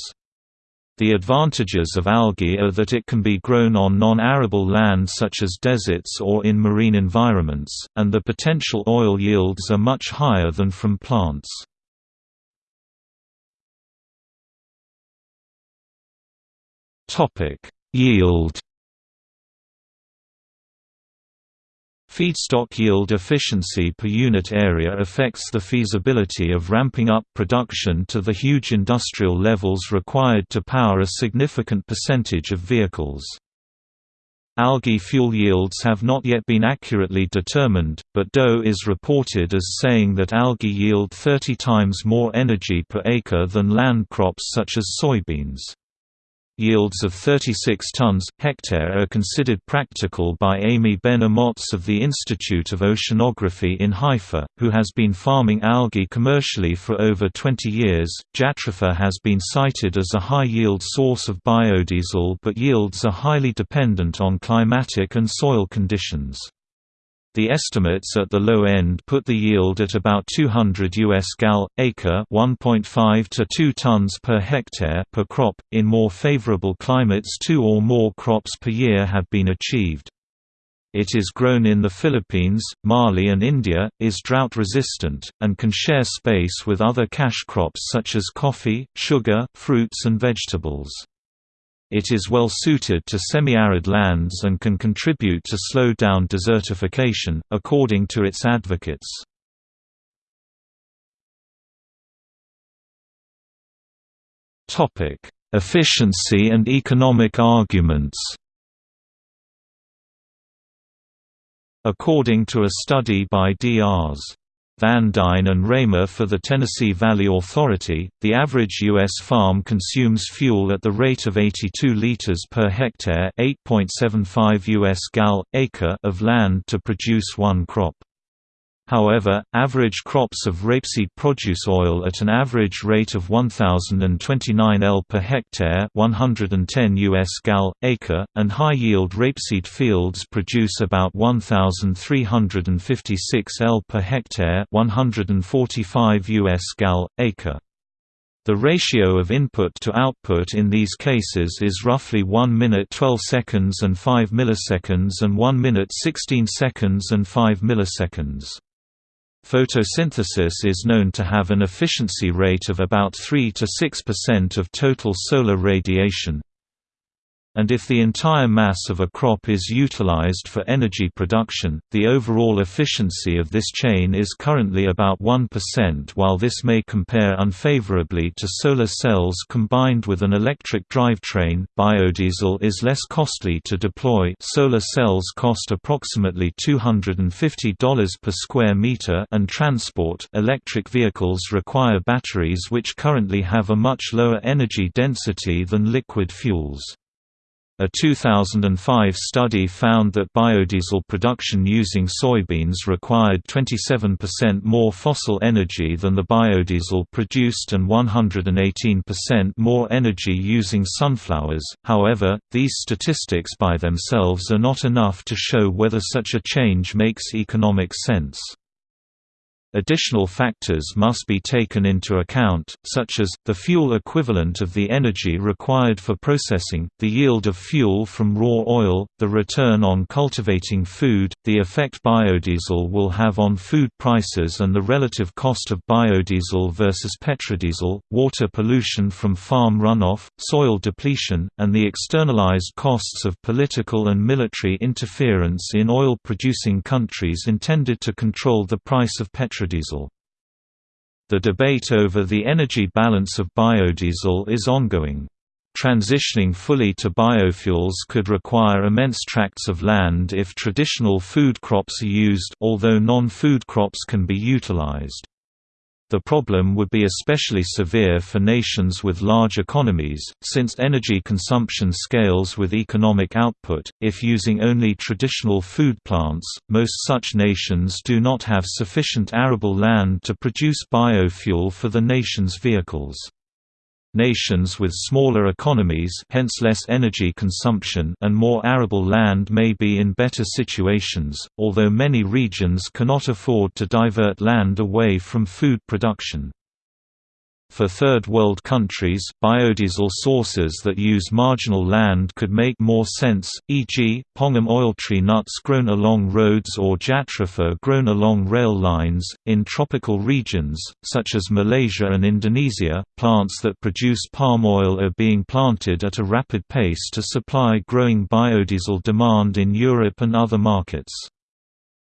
The advantages of algae are that it can be grown on non-arable land such as deserts or in marine environments, and the potential oil yields are much higher than from plants. Topic: Yield. Feedstock yield efficiency per unit area affects the feasibility of ramping up production to the huge industrial levels required to power a significant percentage of vehicles. Algae fuel yields have not yet been accurately determined, but DOE is reported as saying that algae yield 30 times more energy per acre than land crops such as soybeans. Yields of 36 tons hectare are considered practical by Ami Ben Amotz of the Institute of Oceanography in Haifa, who has been farming algae commercially for over 20 years. Jatropha has been cited as a high-yield source of biodiesel but yields are highly dependent on climatic and soil conditions. The estimates at the low end put the yield at about 200 US gal acre, 1.5 to 2 tons per hectare per crop. In more favorable climates, 2 or more crops per year have been achieved. It is grown in the Philippines, Mali and India, is drought resistant, and can share space with other cash crops such as coffee, sugar, fruits and vegetables. It is well suited to semi-arid lands and can contribute to slow down desertification, according to its advocates. Efficiency and economic arguments According to a study by Drs. Van Dyne and Raymer for the Tennessee Valley Authority, the average U.S. farm consumes fuel at the rate of 82 liters per hectare 8.75 U.S. gal, acre of land to produce one crop. However, average crops of rapeseed produce oil at an average rate of 1029 L per hectare, 110 US gal acre, and high-yield rapeseed fields produce about 1356 L per hectare, 145 US gal acre. The ratio of input to output in these cases is roughly 1 minute 12 seconds and 5 milliseconds and 1 minute 16 seconds and 5 milliseconds. Photosynthesis is known to have an efficiency rate of about 3 to 6% of total solar radiation, and if the entire mass of a crop is utilized for energy production, the overall efficiency of this chain is currently about 1% while this may compare unfavorably to solar cells combined with an electric drivetrain. Biodiesel is less costly to deploy solar cells cost approximately $250 per square meter and transport electric vehicles require batteries which currently have a much lower energy density than liquid fuels. A 2005 study found that biodiesel production using soybeans required 27% more fossil energy than the biodiesel produced and 118% more energy using sunflowers. However, these statistics by themselves are not enough to show whether such a change makes economic sense. Additional factors must be taken into account, such as, the fuel equivalent of the energy required for processing, the yield of fuel from raw oil, the return on cultivating food, the effect biodiesel will have on food prices and the relative cost of biodiesel versus petrodiesel, water pollution from farm runoff, soil depletion, and the externalized costs of political and military interference in oil-producing countries intended to control the price of petrodiesel biodiesel. The debate over the energy balance of biodiesel is ongoing. Transitioning fully to biofuels could require immense tracts of land if traditional food crops are used although non-food crops can be utilized. The problem would be especially severe for nations with large economies, since energy consumption scales with economic output. If using only traditional food plants, most such nations do not have sufficient arable land to produce biofuel for the nation's vehicles. Nations with smaller economies hence less energy consumption and more arable land may be in better situations, although many regions cannot afford to divert land away from food production. For Third World countries, biodiesel sources that use marginal land could make more sense, e.g., palm oil tree nuts grown along roads or jatropha grown along rail lines. In tropical regions, such as Malaysia and Indonesia, plants that produce palm oil are being planted at a rapid pace to supply growing biodiesel demand in Europe and other markets.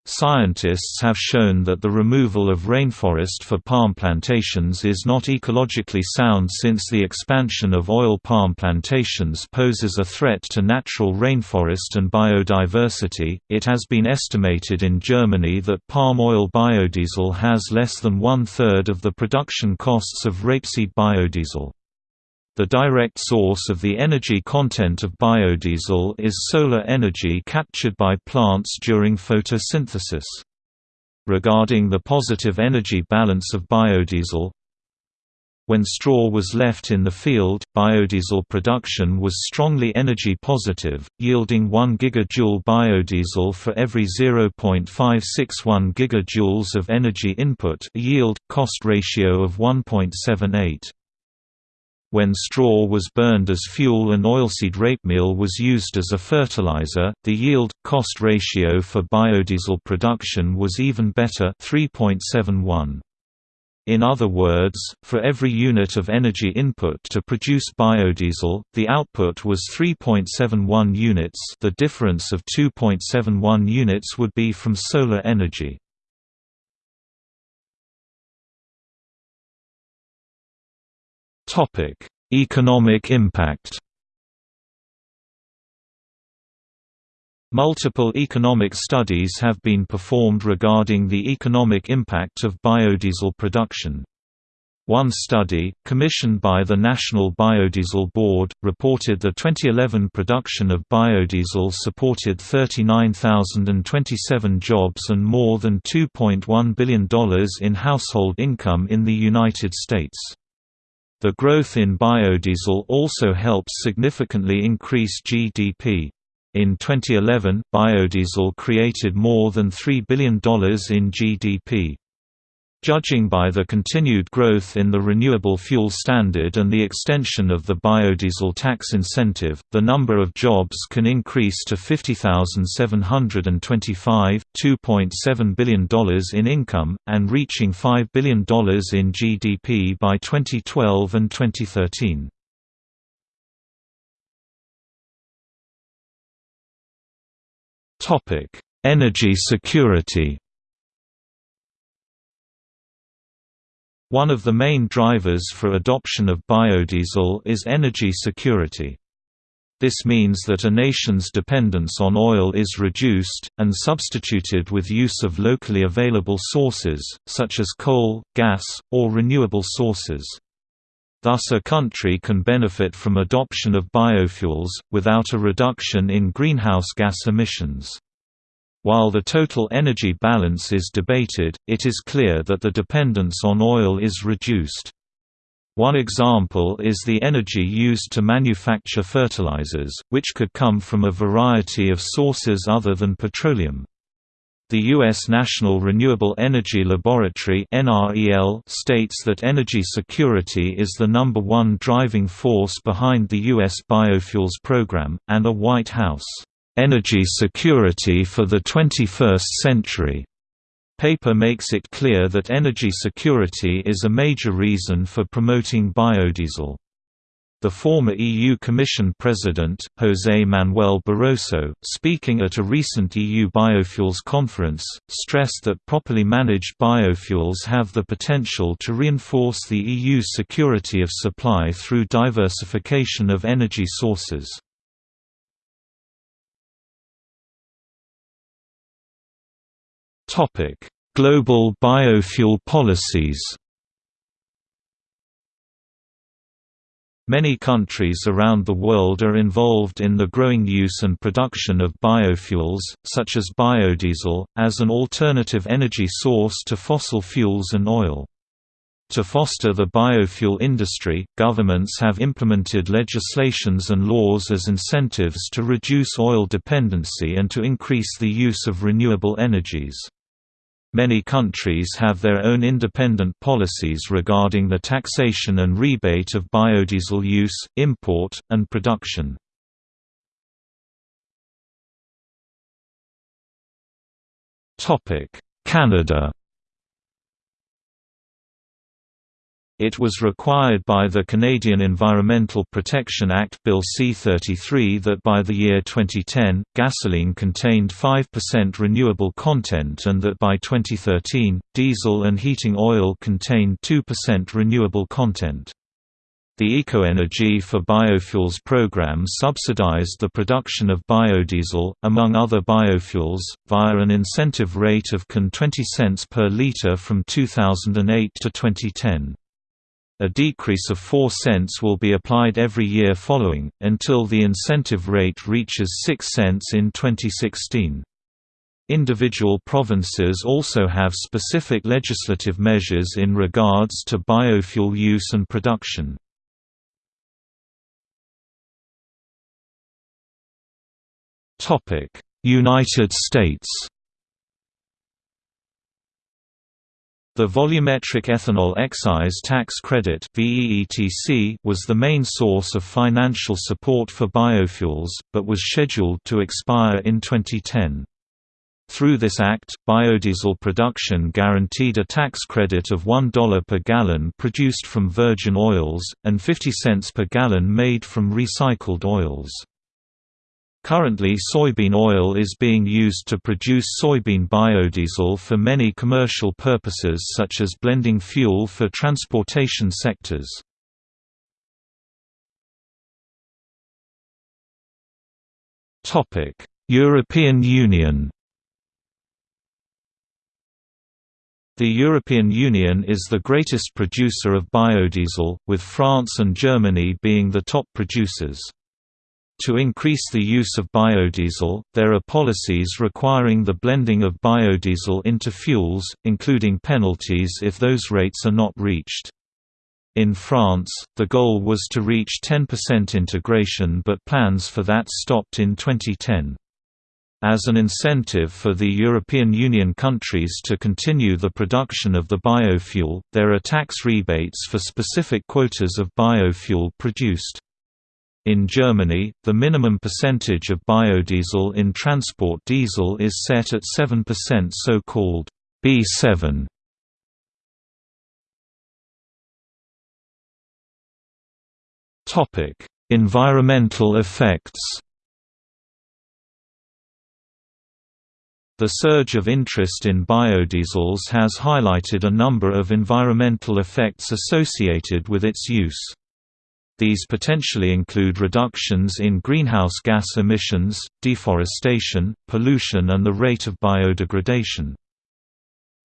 Scientists have shown that the removal of rainforest for palm plantations is not ecologically sound since the expansion of oil palm plantations poses a threat to natural rainforest and biodiversity. It has been estimated in Germany that palm oil biodiesel has less than one third of the production costs of rapeseed biodiesel. The direct source of the energy content of biodiesel is solar energy captured by plants during photosynthesis. Regarding the positive energy balance of biodiesel, when straw was left in the field, biodiesel production was strongly energy positive, yielding 1 gigajoule biodiesel for every 0.561 gigajoules of energy input yield-cost ratio of 1.78. When straw was burned as fuel and oilseed rapemeal was used as a fertilizer, the yield-cost ratio for biodiesel production was even better 3.71. In other words, for every unit of energy input to produce biodiesel, the output was 3.71 units the difference of 2.71 units would be from solar energy. Economic impact Multiple economic studies have been performed regarding the economic impact of biodiesel production. One study, commissioned by the National Biodiesel Board, reported the 2011 production of biodiesel supported 39,027 jobs and more than $2.1 billion in household income in the United States. The growth in biodiesel also helps significantly increase GDP. In 2011, biodiesel created more than $3 billion in GDP. Judging by the continued growth in the renewable fuel standard and the extension of the biodiesel tax incentive, the number of jobs can increase to 50,725, $2.7 billion in income, and reaching $5 billion in GDP by 2012 and 2013. Topic: Energy security. One of the main drivers for adoption of biodiesel is energy security. This means that a nation's dependence on oil is reduced, and substituted with use of locally available sources, such as coal, gas, or renewable sources. Thus a country can benefit from adoption of biofuels, without a reduction in greenhouse gas emissions. While the total energy balance is debated, it is clear that the dependence on oil is reduced. One example is the energy used to manufacture fertilizers, which could come from a variety of sources other than petroleum. The U.S. National Renewable Energy Laboratory states that energy security is the number one driving force behind the U.S. biofuels program, and a White House, "'Energy Security for the 21st Century' paper makes it clear that energy security is a major reason for promoting biodiesel. The former EU Commission President, José Manuel Barroso, speaking at a recent EU biofuels conference, stressed that properly managed biofuels have the potential to reinforce the EU's security of supply through diversification of energy sources. Global biofuel policies Many countries around the world are involved in the growing use and production of biofuels, such as biodiesel, as an alternative energy source to fossil fuels and oil. To foster the biofuel industry, governments have implemented legislations and laws as incentives to reduce oil dependency and to increase the use of renewable energies. Many countries have their own independent policies regarding the taxation and rebate of biodiesel use, import, and production. Canada It was required by the Canadian Environmental Protection Act Bill C-33 that by the year 2010, gasoline contained 5% renewable content and that by 2013, diesel and heating oil contained 2% renewable content. The EcoEnergy for Biofuels program subsidized the production of biodiesel, among other biofuels, via an incentive rate of CAN 20 cents per liter from 2008 to 2010. A decrease of 4 cents will be applied every year following, until the incentive rate reaches 6 cents in 2016. Individual provinces also have specific legislative measures in regards to biofuel use and production. United States The volumetric ethanol excise tax credit was the main source of financial support for biofuels, but was scheduled to expire in 2010. Through this act, biodiesel production guaranteed a tax credit of $1 per gallon produced from virgin oils, and 50 cents per gallon made from recycled oils. Currently soybean oil is being used to produce soybean biodiesel for many commercial purposes such as blending fuel for transportation sectors. European Union The European Union is the greatest producer of biodiesel, with France and Germany being the top producers. To increase the use of biodiesel, there are policies requiring the blending of biodiesel into fuels, including penalties if those rates are not reached. In France, the goal was to reach 10% integration but plans for that stopped in 2010. As an incentive for the European Union countries to continue the production of the biofuel, there are tax rebates for specific quotas of biofuel produced. In Germany, the minimum percentage of biodiesel in transport diesel is set at 7% so-called B7. Topic: Environmental effects The surge of interest in biodiesels has highlighted a number of environmental effects associated with its use. These potentially include reductions in greenhouse gas emissions, deforestation, pollution and the rate of biodegradation.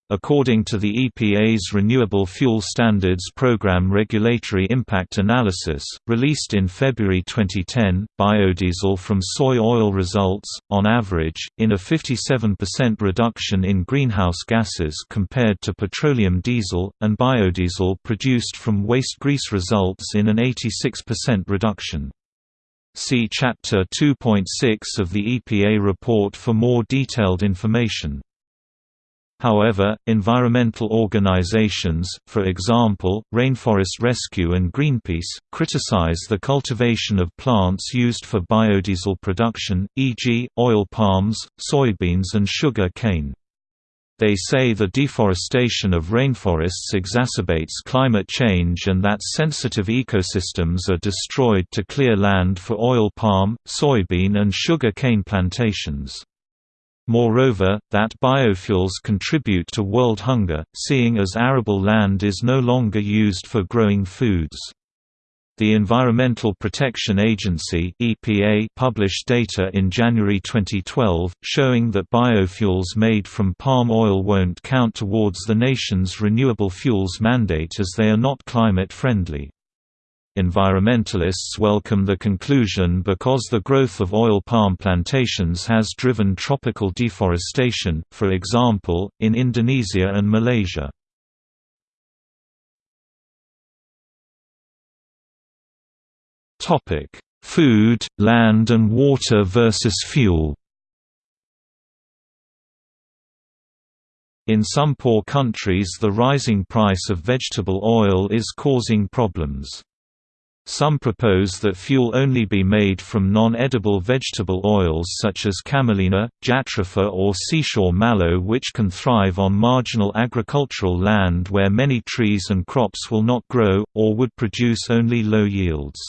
According to the EPA's Renewable Fuel Standards Program Regulatory Impact Analysis, released in February 2010, biodiesel from soy oil results, on average, in a 57% reduction in greenhouse gases compared to petroleum diesel, and biodiesel produced from waste grease results in an 86% reduction. See Chapter 2.6 of the EPA report for more detailed information. However, environmental organizations, for example, Rainforest Rescue and Greenpeace, criticize the cultivation of plants used for biodiesel production, e.g., oil palms, soybeans and sugar cane. They say the deforestation of rainforests exacerbates climate change and that sensitive ecosystems are destroyed to clear land for oil palm, soybean and sugar cane plantations. Moreover, that biofuels contribute to world hunger, seeing as arable land is no longer used for growing foods. The Environmental Protection Agency (EPA) published data in January 2012 showing that biofuels made from palm oil won't count towards the nation's renewable fuels mandate as they are not climate friendly. Environmentalists welcome the conclusion because the growth of oil palm plantations has driven tropical deforestation, for example, in Indonesia and Malaysia. Food, land and water versus fuel In some poor countries the rising price of vegetable oil is causing problems. Some propose that fuel only be made from non-edible vegetable oils such as camelina, jatropha or seashore mallow which can thrive on marginal agricultural land where many trees and crops will not grow, or would produce only low yields.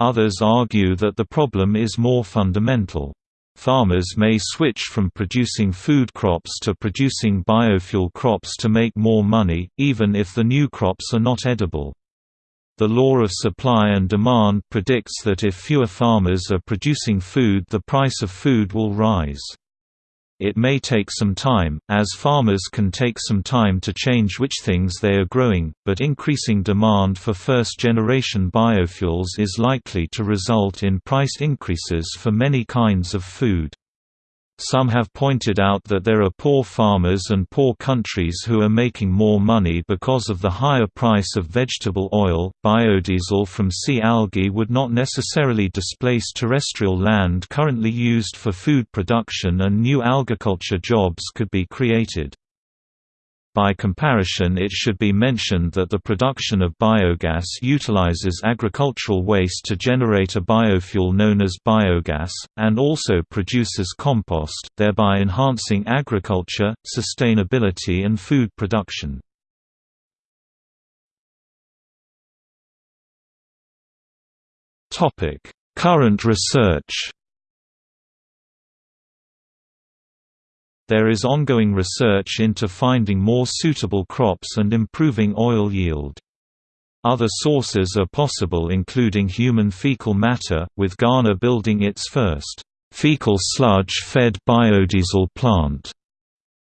Others argue that the problem is more fundamental. Farmers may switch from producing food crops to producing biofuel crops to make more money, even if the new crops are not edible. The law of supply and demand predicts that if fewer farmers are producing food the price of food will rise. It may take some time, as farmers can take some time to change which things they are growing, but increasing demand for first-generation biofuels is likely to result in price increases for many kinds of food. Some have pointed out that there are poor farmers and poor countries who are making more money because of the higher price of vegetable oil. Biodiesel from sea algae would not necessarily displace terrestrial land currently used for food production, and new algaculture jobs could be created. By comparison it should be mentioned that the production of biogas utilizes agricultural waste to generate a biofuel known as biogas, and also produces compost, thereby enhancing agriculture, sustainability and food production. Current research There is ongoing research into finding more suitable crops and improving oil yield. Other sources are possible including human fecal matter, with Ghana building its first fecal sludge-fed biodiesel plant.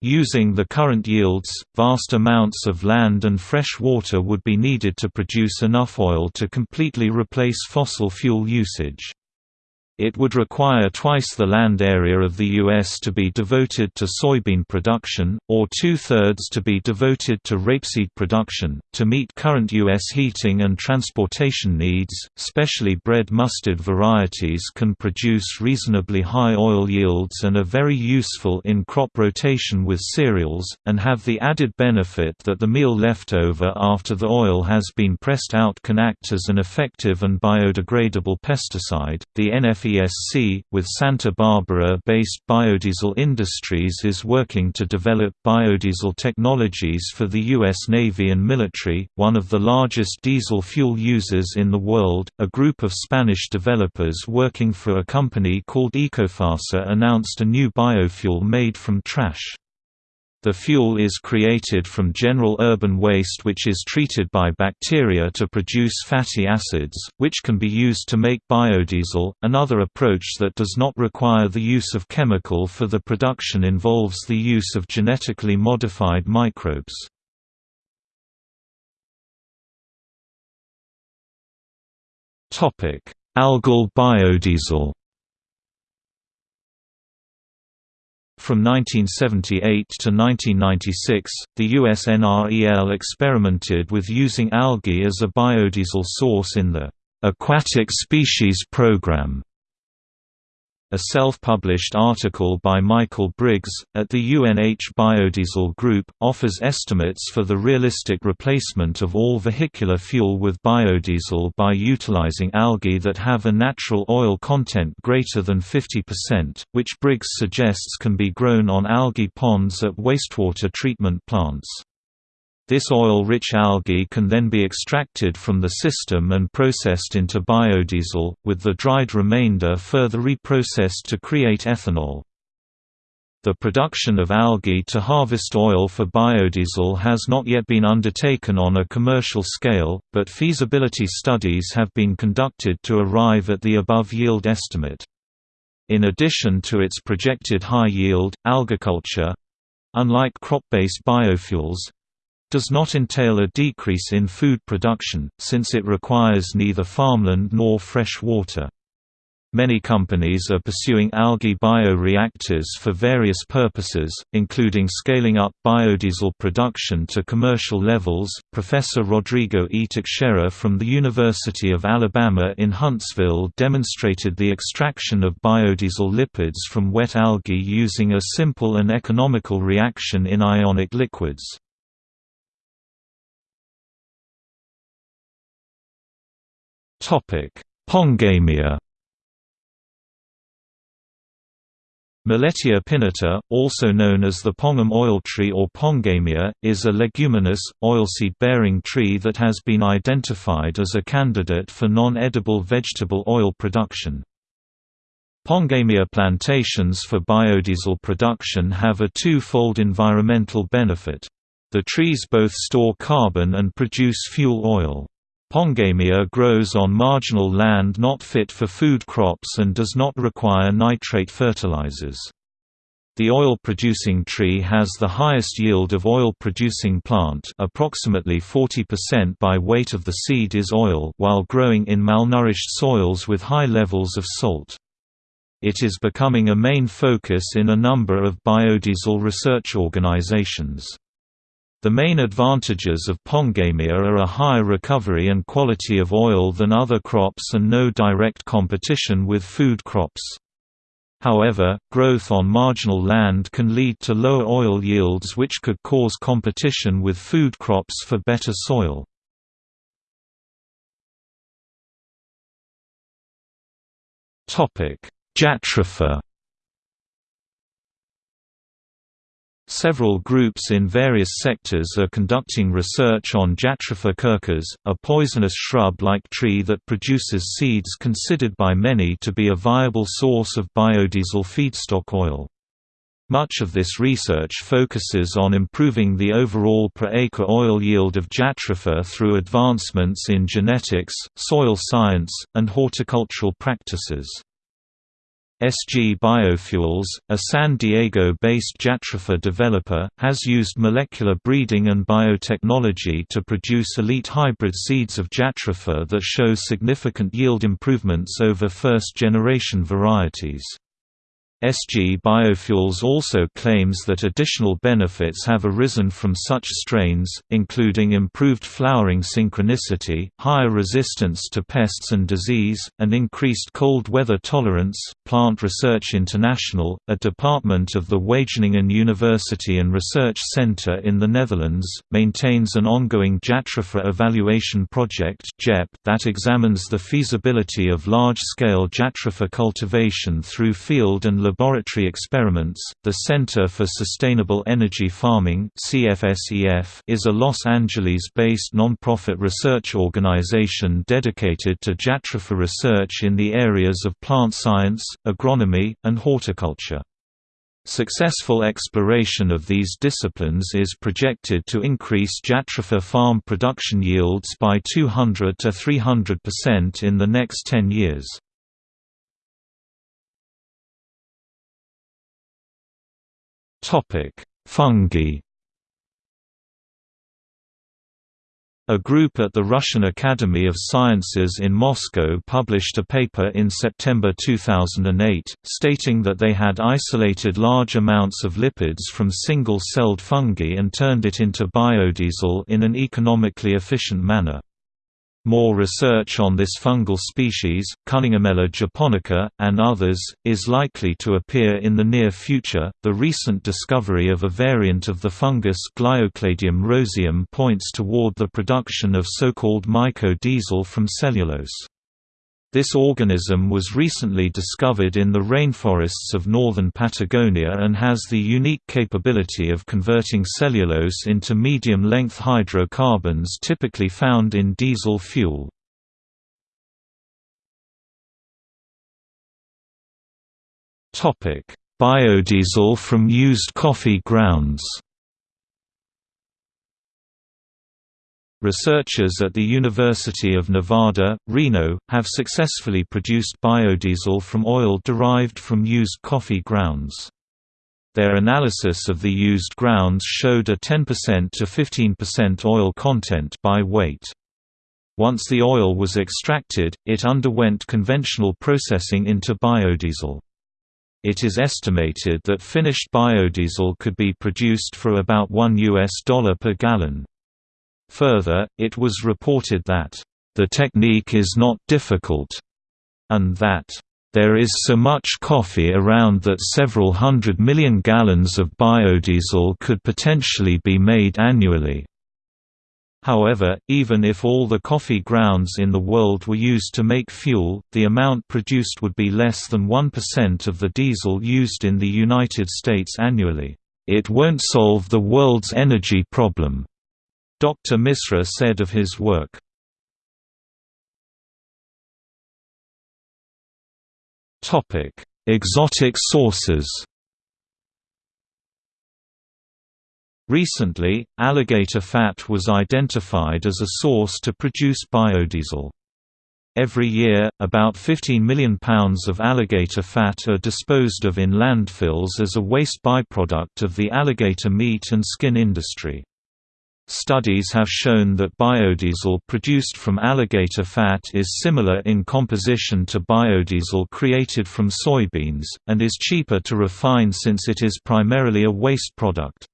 Using the current yields, vast amounts of land and fresh water would be needed to produce enough oil to completely replace fossil fuel usage. It would require twice the land area of the U.S. to be devoted to soybean production, or two-thirds to be devoted to rapeseed production. To meet current U.S. heating and transportation needs, specially bred mustard varieties can produce reasonably high oil yields and are very useful in crop rotation with cereals, and have the added benefit that the meal left over after the oil has been pressed out can act as an effective and biodegradable pesticide. The NF FESC, with Santa Barbara-based Biodiesel Industries is working to develop biodiesel technologies for the U.S. Navy and military, one of the largest diesel fuel users in the world. A group of Spanish developers working for a company called Ecofasa announced a new biofuel made from trash. The fuel is created from general urban waste which is treated by bacteria to produce fatty acids, which can be used to make biodiesel. Another approach that does not require the use of chemical for the production involves the use of genetically modified microbes. Topic: Algal biodiesel From 1978 to 1996, the US NREL experimented with using algae as a biodiesel source in the Aquatic Species Program a self-published article by Michael Briggs, at the UNH Biodiesel Group, offers estimates for the realistic replacement of all vehicular fuel with biodiesel by utilizing algae that have a natural oil content greater than 50%, which Briggs suggests can be grown on algae ponds at wastewater treatment plants. This oil-rich algae can then be extracted from the system and processed into biodiesel, with the dried remainder further reprocessed to create ethanol. The production of algae to harvest oil for biodiesel has not yet been undertaken on a commercial scale, but feasibility studies have been conducted to arrive at the above yield estimate. In addition to its projected high yield, algaculture—unlike crop-based biofuels, does not entail a decrease in food production, since it requires neither farmland nor fresh water. Many companies are pursuing algae bioreactors for various purposes, including scaling up biodiesel production to commercial levels. Professor Rodrigo E. Teixeira from the University of Alabama in Huntsville demonstrated the extraction of biodiesel lipids from wet algae using a simple and economical reaction in ionic liquids. Pongamia Millettia pinnata, also known as the pongam oil tree or Pongamia, is a leguminous, oilseed-bearing tree that has been identified as a candidate for non-edible vegetable oil production. Pongamia plantations for biodiesel production have a two-fold environmental benefit. The trees both store carbon and produce fuel oil. Pongamia grows on marginal land not fit for food crops and does not require nitrate fertilizers. The oil-producing tree has the highest yield of oil-producing plant approximately 40% by weight of the seed is oil while growing in malnourished soils with high levels of salt. It is becoming a main focus in a number of biodiesel research organizations. The main advantages of pongamia are a higher recovery and quality of oil than other crops and no direct competition with food crops. However, growth on marginal land can lead to lower oil yields which could cause competition with food crops for better soil. Jatropha Several groups in various sectors are conducting research on Jatropha curcas, a poisonous shrub-like tree that produces seeds considered by many to be a viable source of biodiesel feedstock oil. Much of this research focuses on improving the overall per-acre oil yield of Jatropha through advancements in genetics, soil science, and horticultural practices. SG Biofuels, a San Diego-based Jatropha developer, has used molecular breeding and biotechnology to produce elite hybrid seeds of Jatropha that show significant yield improvements over first-generation varieties. SG Biofuels also claims that additional benefits have arisen from such strains, including improved flowering synchronicity, higher resistance to pests and disease, and increased cold weather tolerance. Plant Research International, a department of the Wageningen University and Research Center in the Netherlands, maintains an ongoing Jatropha evaluation project that examines the feasibility of large-scale Jatropha cultivation through field and laboratory experiments. The Center for Sustainable Energy Farming (CFSEF) is a Los Angeles-based non-profit research organization dedicated to jatropha research in the areas of plant science, agronomy, and horticulture. Successful exploration of these disciplines is projected to increase jatropha farm production yields by 200 to 300% in the next 10 years. Fungi A group at the Russian Academy of Sciences in Moscow published a paper in September 2008, stating that they had isolated large amounts of lipids from single-celled fungi and turned it into biodiesel in an economically efficient manner. More research on this fungal species, Cunninghamella japonica, and others, is likely to appear in the near future. The recent discovery of a variant of the fungus Gliocladium roseum points toward the production of so-called myco-diesel from cellulose. This organism was recently discovered in the rainforests of northern Patagonia and has the unique capability of converting cellulose into medium-length hydrocarbons typically found in diesel fuel. Biodiesel from used coffee grounds Researchers at the University of Nevada, Reno, have successfully produced biodiesel from oil derived from used coffee grounds. Their analysis of the used grounds showed a 10% to 15% oil content by weight. Once the oil was extracted, it underwent conventional processing into biodiesel. It is estimated that finished biodiesel could be produced for about $1 US dollar per gallon. Further, it was reported that, "...the technique is not difficult," and that, "...there is so much coffee around that several hundred million gallons of biodiesel could potentially be made annually." However, even if all the coffee grounds in the world were used to make fuel, the amount produced would be less than 1% of the diesel used in the United States annually. It won't solve the world's energy problem. Dr. Misra said of his work. Exotic sources Recently, alligator fat was identified as a source to produce biodiesel. Every year, about 15 million pounds of alligator fat are disposed of in landfills as a waste byproduct of the alligator meat and skin industry. Studies have shown that biodiesel produced from alligator fat is similar in composition to biodiesel created from soybeans, and is cheaper to refine since it is primarily a waste product.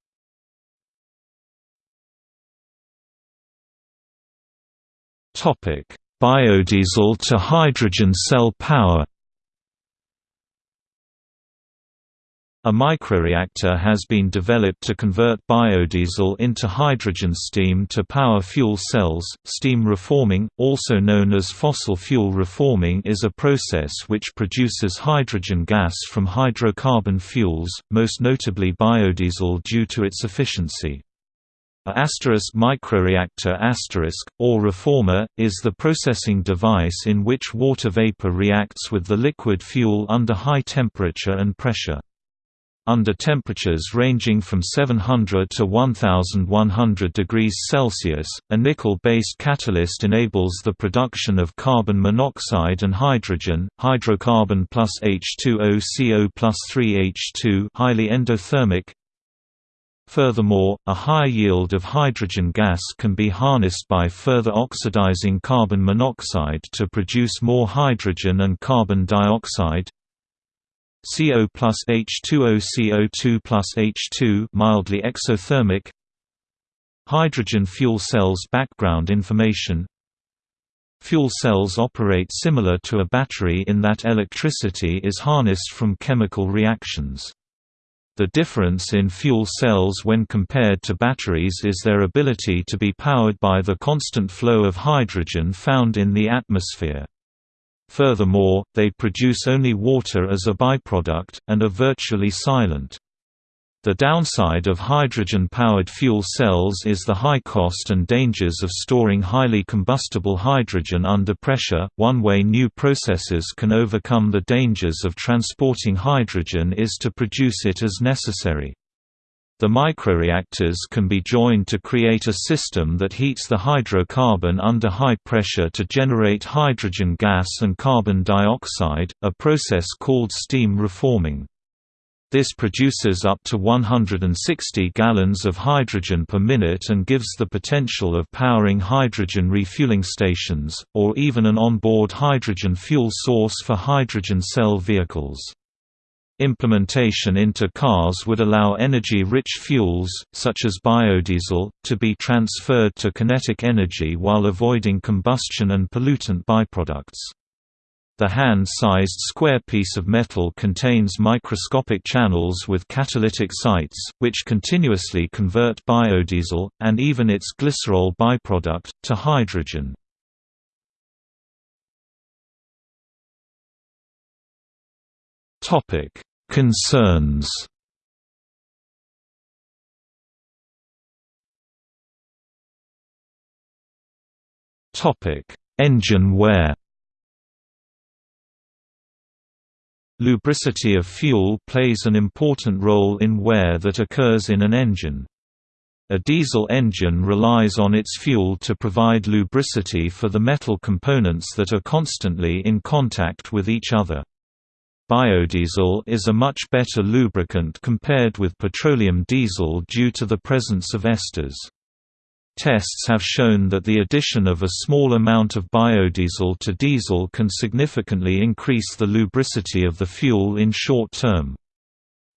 Biodiesel to hydrogen cell power A microreactor has been developed to convert biodiesel into hydrogen steam to power fuel cells. Steam reforming, also known as fossil fuel reforming, is a process which produces hydrogen gas from hydrocarbon fuels, most notably biodiesel due to its efficiency. A asterisk microreactor asterisk, or reformer, is the processing device in which water vapor reacts with the liquid fuel under high temperature and pressure. Under temperatures ranging from 700 to 1100 degrees Celsius, a nickel-based catalyst enables the production of carbon monoxide and hydrogen, hydrocarbon plus H2O CO plus 3H2 highly endothermic. Furthermore, a high yield of hydrogen gas can be harnessed by further oxidizing carbon monoxide to produce more hydrogen and carbon dioxide. CO plus H2O CO2 plus H2 mildly exothermic Hydrogen fuel cells background information Fuel cells operate similar to a battery in that electricity is harnessed from chemical reactions. The difference in fuel cells when compared to batteries is their ability to be powered by the constant flow of hydrogen found in the atmosphere. Furthermore, they produce only water as a byproduct, and are virtually silent. The downside of hydrogen-powered fuel cells is the high cost and dangers of storing highly combustible hydrogen under pressure. One way new processes can overcome the dangers of transporting hydrogen is to produce it as necessary. The microreactors can be joined to create a system that heats the hydrocarbon under high pressure to generate hydrogen gas and carbon dioxide, a process called steam reforming. This produces up to 160 gallons of hydrogen per minute and gives the potential of powering hydrogen refueling stations, or even an onboard hydrogen fuel source for hydrogen cell vehicles. Implementation into cars would allow energy-rich fuels, such as biodiesel, to be transferred to kinetic energy while avoiding combustion and pollutant byproducts. The hand-sized square piece of metal contains microscopic channels with catalytic sites, which continuously convert biodiesel, and even its glycerol byproduct, to hydrogen. Concerns Topic: Engine wear Lubricity of fuel plays an important role in wear that occurs in an engine. A diesel engine relies on its fuel to provide lubricity for the metal components that are constantly in contact with each other. Biodiesel is a much better lubricant compared with petroleum diesel due to the presence of esters. Tests have shown that the addition of a small amount of biodiesel to diesel can significantly increase the lubricity of the fuel in short term.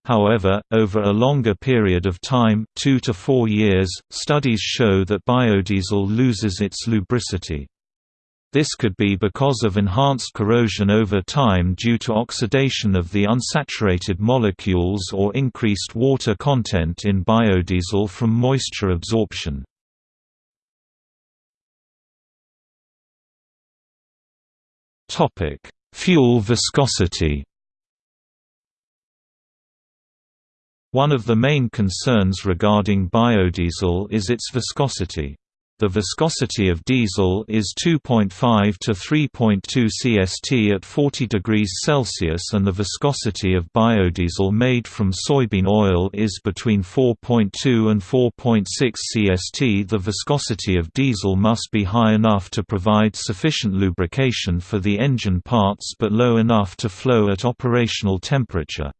However, over a longer period of time two to four years, studies show that biodiesel loses its lubricity. This could be because of enhanced corrosion over time due to oxidation of the unsaturated molecules or increased water content in biodiesel from moisture absorption. Fuel viscosity One of the main concerns regarding biodiesel is its viscosity. The viscosity of diesel is 2.5 to 3.2 cst at 40 degrees Celsius and the viscosity of biodiesel made from soybean oil is between 4.2 and 4.6 cst. The viscosity of diesel must be high enough to provide sufficient lubrication for the engine parts but low enough to flow at operational temperature.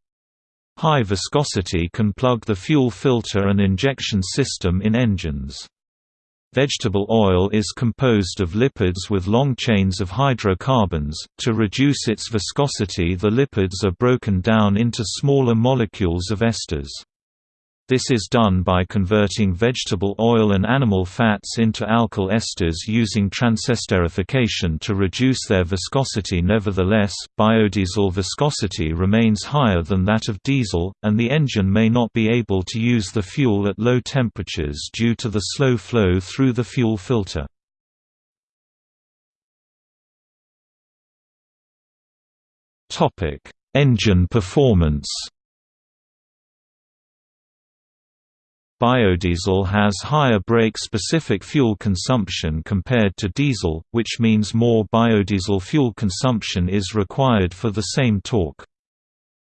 High viscosity can plug the fuel filter and injection system in engines. Vegetable oil is composed of lipids with long chains of hydrocarbons. To reduce its viscosity, the lipids are broken down into smaller molecules of esters. This is done by converting vegetable oil and animal fats into alkyl esters using transesterification to reduce their viscosity nevertheless, biodiesel viscosity remains higher than that of diesel, and the engine may not be able to use the fuel at low temperatures due to the slow flow through the fuel filter. Engine performance Biodiesel has higher brake-specific fuel consumption compared to diesel, which means more biodiesel fuel consumption is required for the same torque.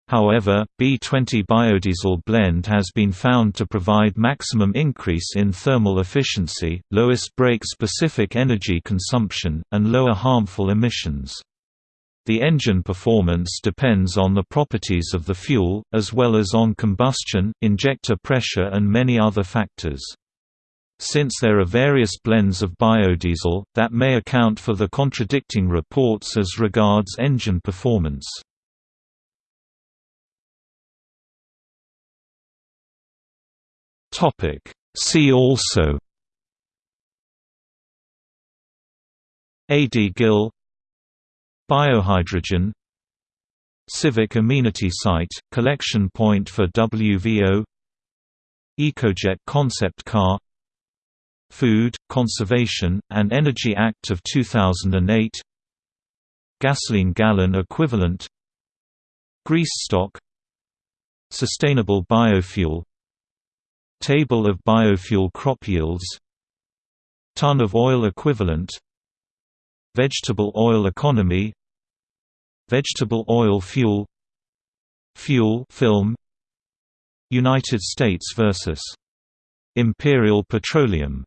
However, B20 biodiesel blend has been found to provide maximum increase in thermal efficiency, lowest brake-specific energy consumption, and lower harmful emissions. The engine performance depends on the properties of the fuel, as well as on combustion, injector pressure and many other factors. Since there are various blends of biodiesel, that may account for the contradicting reports as regards engine performance. See also AD Gill Biohydrogen. Civic Amenity Site, collection point for WVO EcoJet concept car. Food, Conservation, and Energy Act of 2008 Gasoline gallon equivalent. Grease stock. Sustainable biofuel. Table of biofuel crop yields. Ton of oil equivalent Vegetable oil economy Vegetable oil fuel Fuel film United States versus Imperial Petroleum